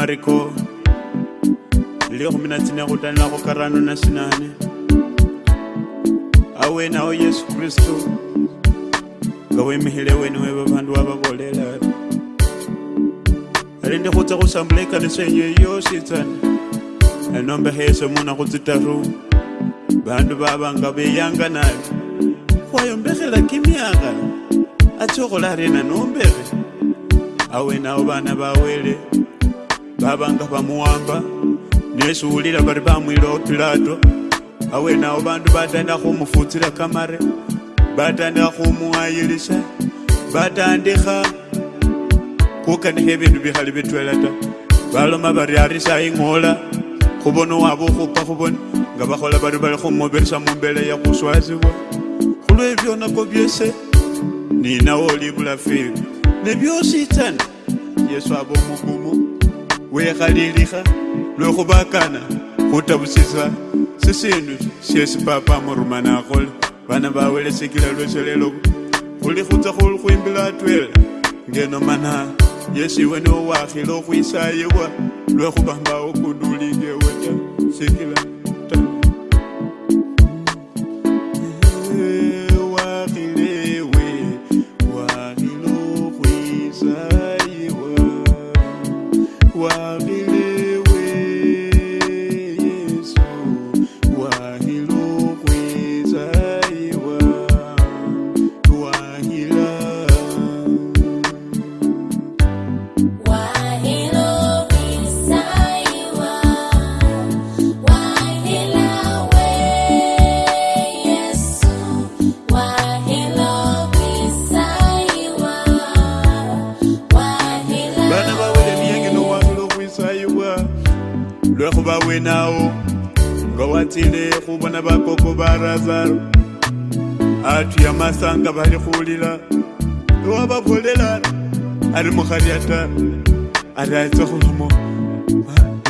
mariko le go mena tsene go tlanela go karano na senane a wena o yesu kristu nga wemihile wene weba bandu wababolela ari ndi khutsa khusambula ikanisa yenye yosi tsana anombeha yesu muna khutsitaru bandu baba nga beyanga nabi khwayombekhela kimyanga atsi okhola arena nombekhe awenawo bana bawele babanga bamuwamba nesuulira bari bamwilawo pilato awenawo bandu batandikha khumufutsila kamare batandikha khumuwayilisha batandikha khukanikha ebindu bikhali bitwela ta baloma bari arisa ing'ola khubona waba okhupa khubona nga bakhola bari bari khumubirisa mumbela ya khuswazibwa khulwebyonako byese ninawe oli bulafiri nebyositsana yesu aba omugumu wekgadiriga le go bakana go tabosisa se seno se se papa morumana a gole bana ba welesekila lotsheleloko go le go tsa go go embela a tuela ngeno mana yesu iwene o wagile go isa yewa le go bamba o kondulike wena sekila razaro atu ya masanga valikhulila wavapholelana ari mukhari ya tara ari aitsa khulamo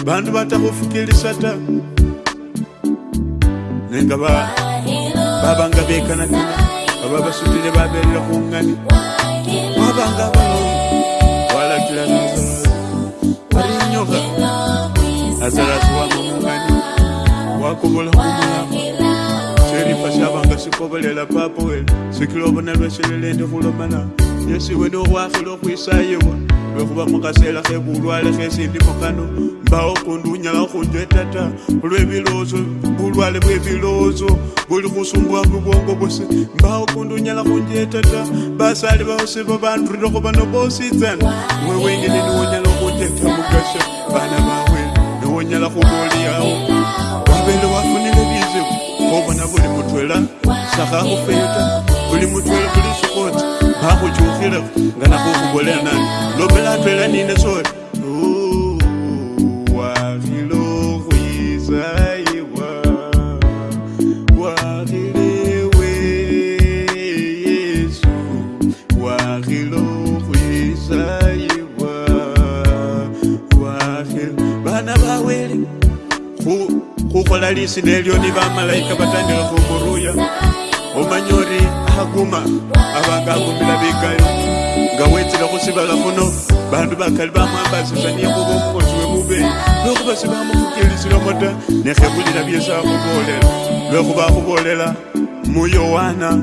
vandu vatakhufikilisa ta nenga vavanga vekana kana vava vasutile vavelele khungani wavanga va walakila arinyoka azalasiwa mamungani wakuvula kumulamo sherifa shavanga sikovelela papo wena sikilovona lwesheleleende kulomana yesiwe nokwakhila okwisayiwa lwekhuva mukasela khevulwale khesindi mukano mbawo kundunyala khunjetata lwevilozo vulwale vwevilozo vuli khusumbuwa muvwongo vwosi mbawo kundunyala khunjetata basali vaosi vavandurile khuvano vositsana wewengeleniunyala sakakufeta kuli mutwela kuli sukota bakhuchukhilekho nga nakhukhubolela nani lopela atwela nine sole khukhola lisina elyo ni bamalayika batandikha vakaguma avangagumira vegayo ngawedzera kusivaka muno vanhu vakali vamwambazizvaniyekuva mukozi wemupenyu vekuva sivamukukerisiromota nekhekulira vyesu akuvolela vekuva akuvolela muyohana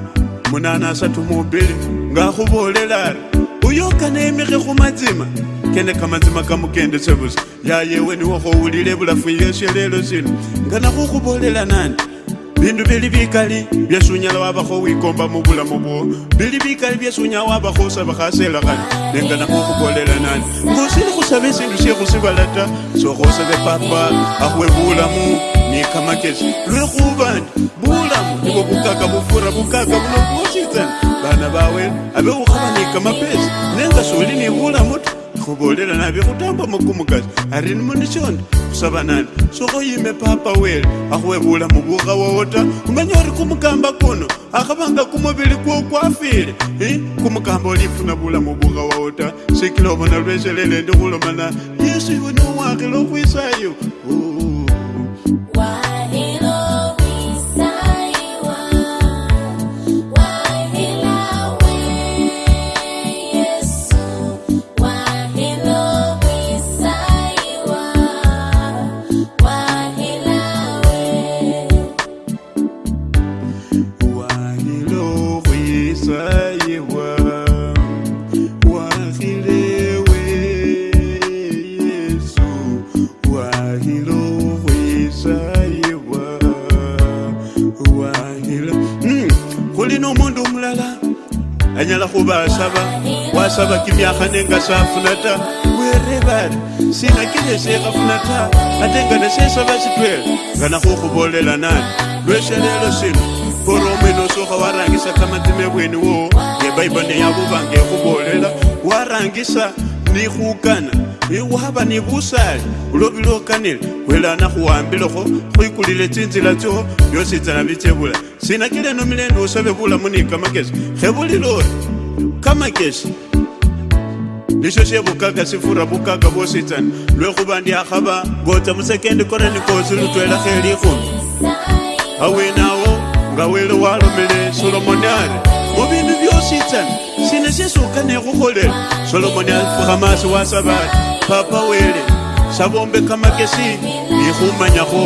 munana asatu mubiri ngaakuvolela ari uyokanaemike kumadzima keneka madzima kamukendesevusa yayewe niwokhoulile vulafu yesu lelo sinu nganakukuvolela nani bindu bili bikali byesi unyala wabakho wikomba mubulamu bwo bili bikali byesi unyala wabakho usaba khasela khani nengana khukhukolela nani ngosili khusaba esindu syekhusibala ta sokhosabe papa akhwe bulamu ni kamakesi lwekhuba ndi bulamu nibo bukaka bufura bukaka buno bwositsana bana bawene abe khukhaba ni kamapesi nenga soli ni bulamu ta khubolela nabe khutamba makumukasi ari nimundi syondi kusavanani sokoyime papa wele akhuwevula muvuka wowo ta umenya uri kumukamba kuno akhavanga kumuvili kuo kwafile kumukamba olifuna vula muvuka wowo ta sikila ovona lweselele ndikhulomana yesu iwe nowakile okhwisayo oh, oh. swava ki miyakhanenga swa funata werevari sina kileswika funata atengana sweswo va xitwela ngana ku kuvolela nani lwexelelo swilo oromenosuka wa rangisa tshamatimevweni wo ye baibale ya vuvange kuvolela wa rangisa ni kukana e wava ni vusali ulovile okanile welana kuwambileko kuikulile tsinzila tso yositsana vitsevula sina kile nomileni usovevulamunikamakesi khevulilori kamakesi iso se bokaka sefura bokaka bo setsane lwe go bandi a gaba botsa mosekendi korane kosi lo tlwela geli gono ga o enao nka o ele wa lomele solomone are go bino bjo setsane se ne se sokane go golela solomone a gamase wa sabate papa o ele sa bombe kamakesi e gomanyago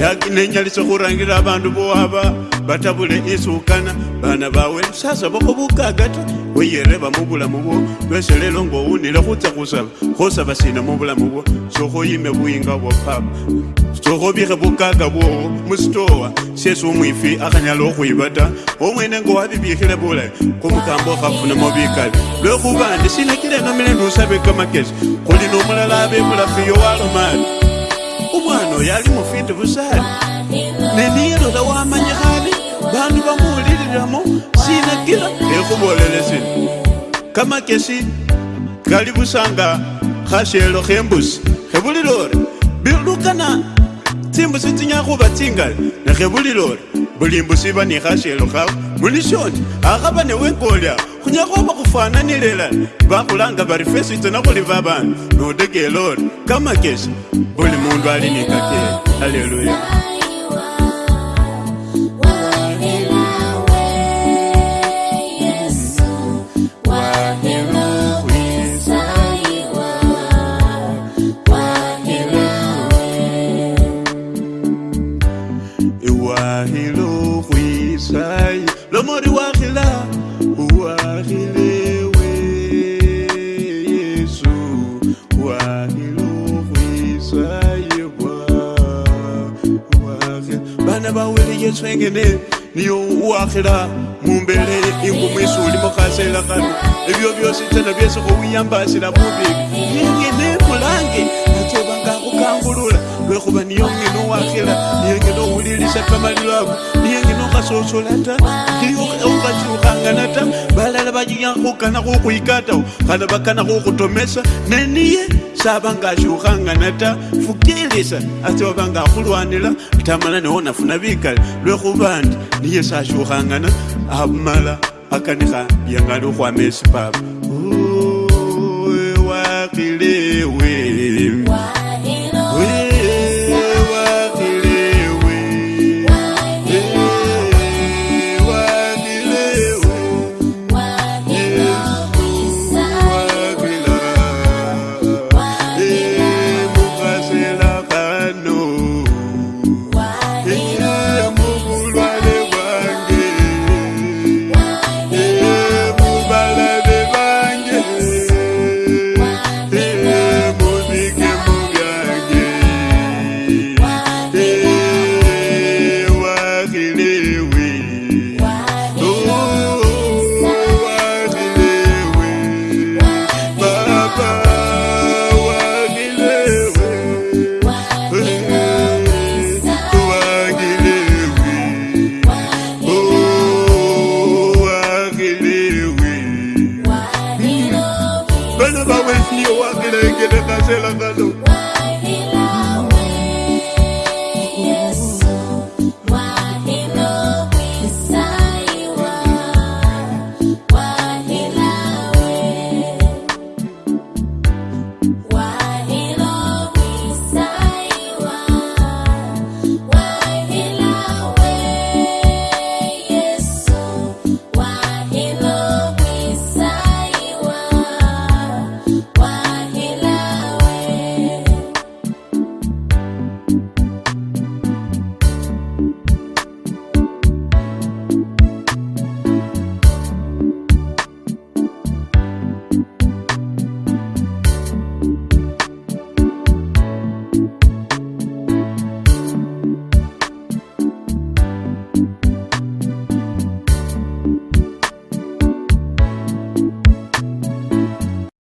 ya nenyalise go rangela bantu bo aba batabule isukana bana bawe sasa bokhobukagata khweyereba mubulamu bwo lwese lelo ngo unile khutsa khusaba khosaba sina mubulamu bwo sokhoyime buyinga bwo papa sokhobikhe bukaga bwowo musitowa syesi umwifi akhanyala okhwiba ta omwene ngo wabibikhile bulayi khumukambo khafunamo bikali lwekhuba ndi sinakile namile nusabe kamakesi khuli nomulala abebulafiyo walomali umwana oyo ali mufiti busali neniyelola wamanyikhali bandu bamuuliliramo sina kila ekhubolelesina kamakesi kali busanga khashelo khembusi khebulile ori bilukana tsimbusi tsinya khuba tsingali nekhebulile ori bulimbusi ba ni khashelo khawe mulishoni akhaba newekolia khunyakhoba khufananilelana bakhulanga bari fesitsona khuli babandu nodekela ori kamakesi buli mundu ali ni kakele haleluya nengene niyo uwakhila mumbele ingumwisi uli mukhasela kano ebyo byosi tena byesi khuwiyambasila mubi nengene mulange nacobanga khukangulula lwekhuba niyo ngene uwakhila niyo ngene uwulilisa kamalilwako niyo ngene ukhasosola ta ukhasukhangana ta balala bayiya khukana khukhwikatao khala bakana khukhutomesa neniye sabangashukhangana ta fukilisa atsoba bangakhulwanila bitamala niwo nafuna bikale lwekhuba ndi niye sashukhangana abumala akanikha yangali khwama esipapa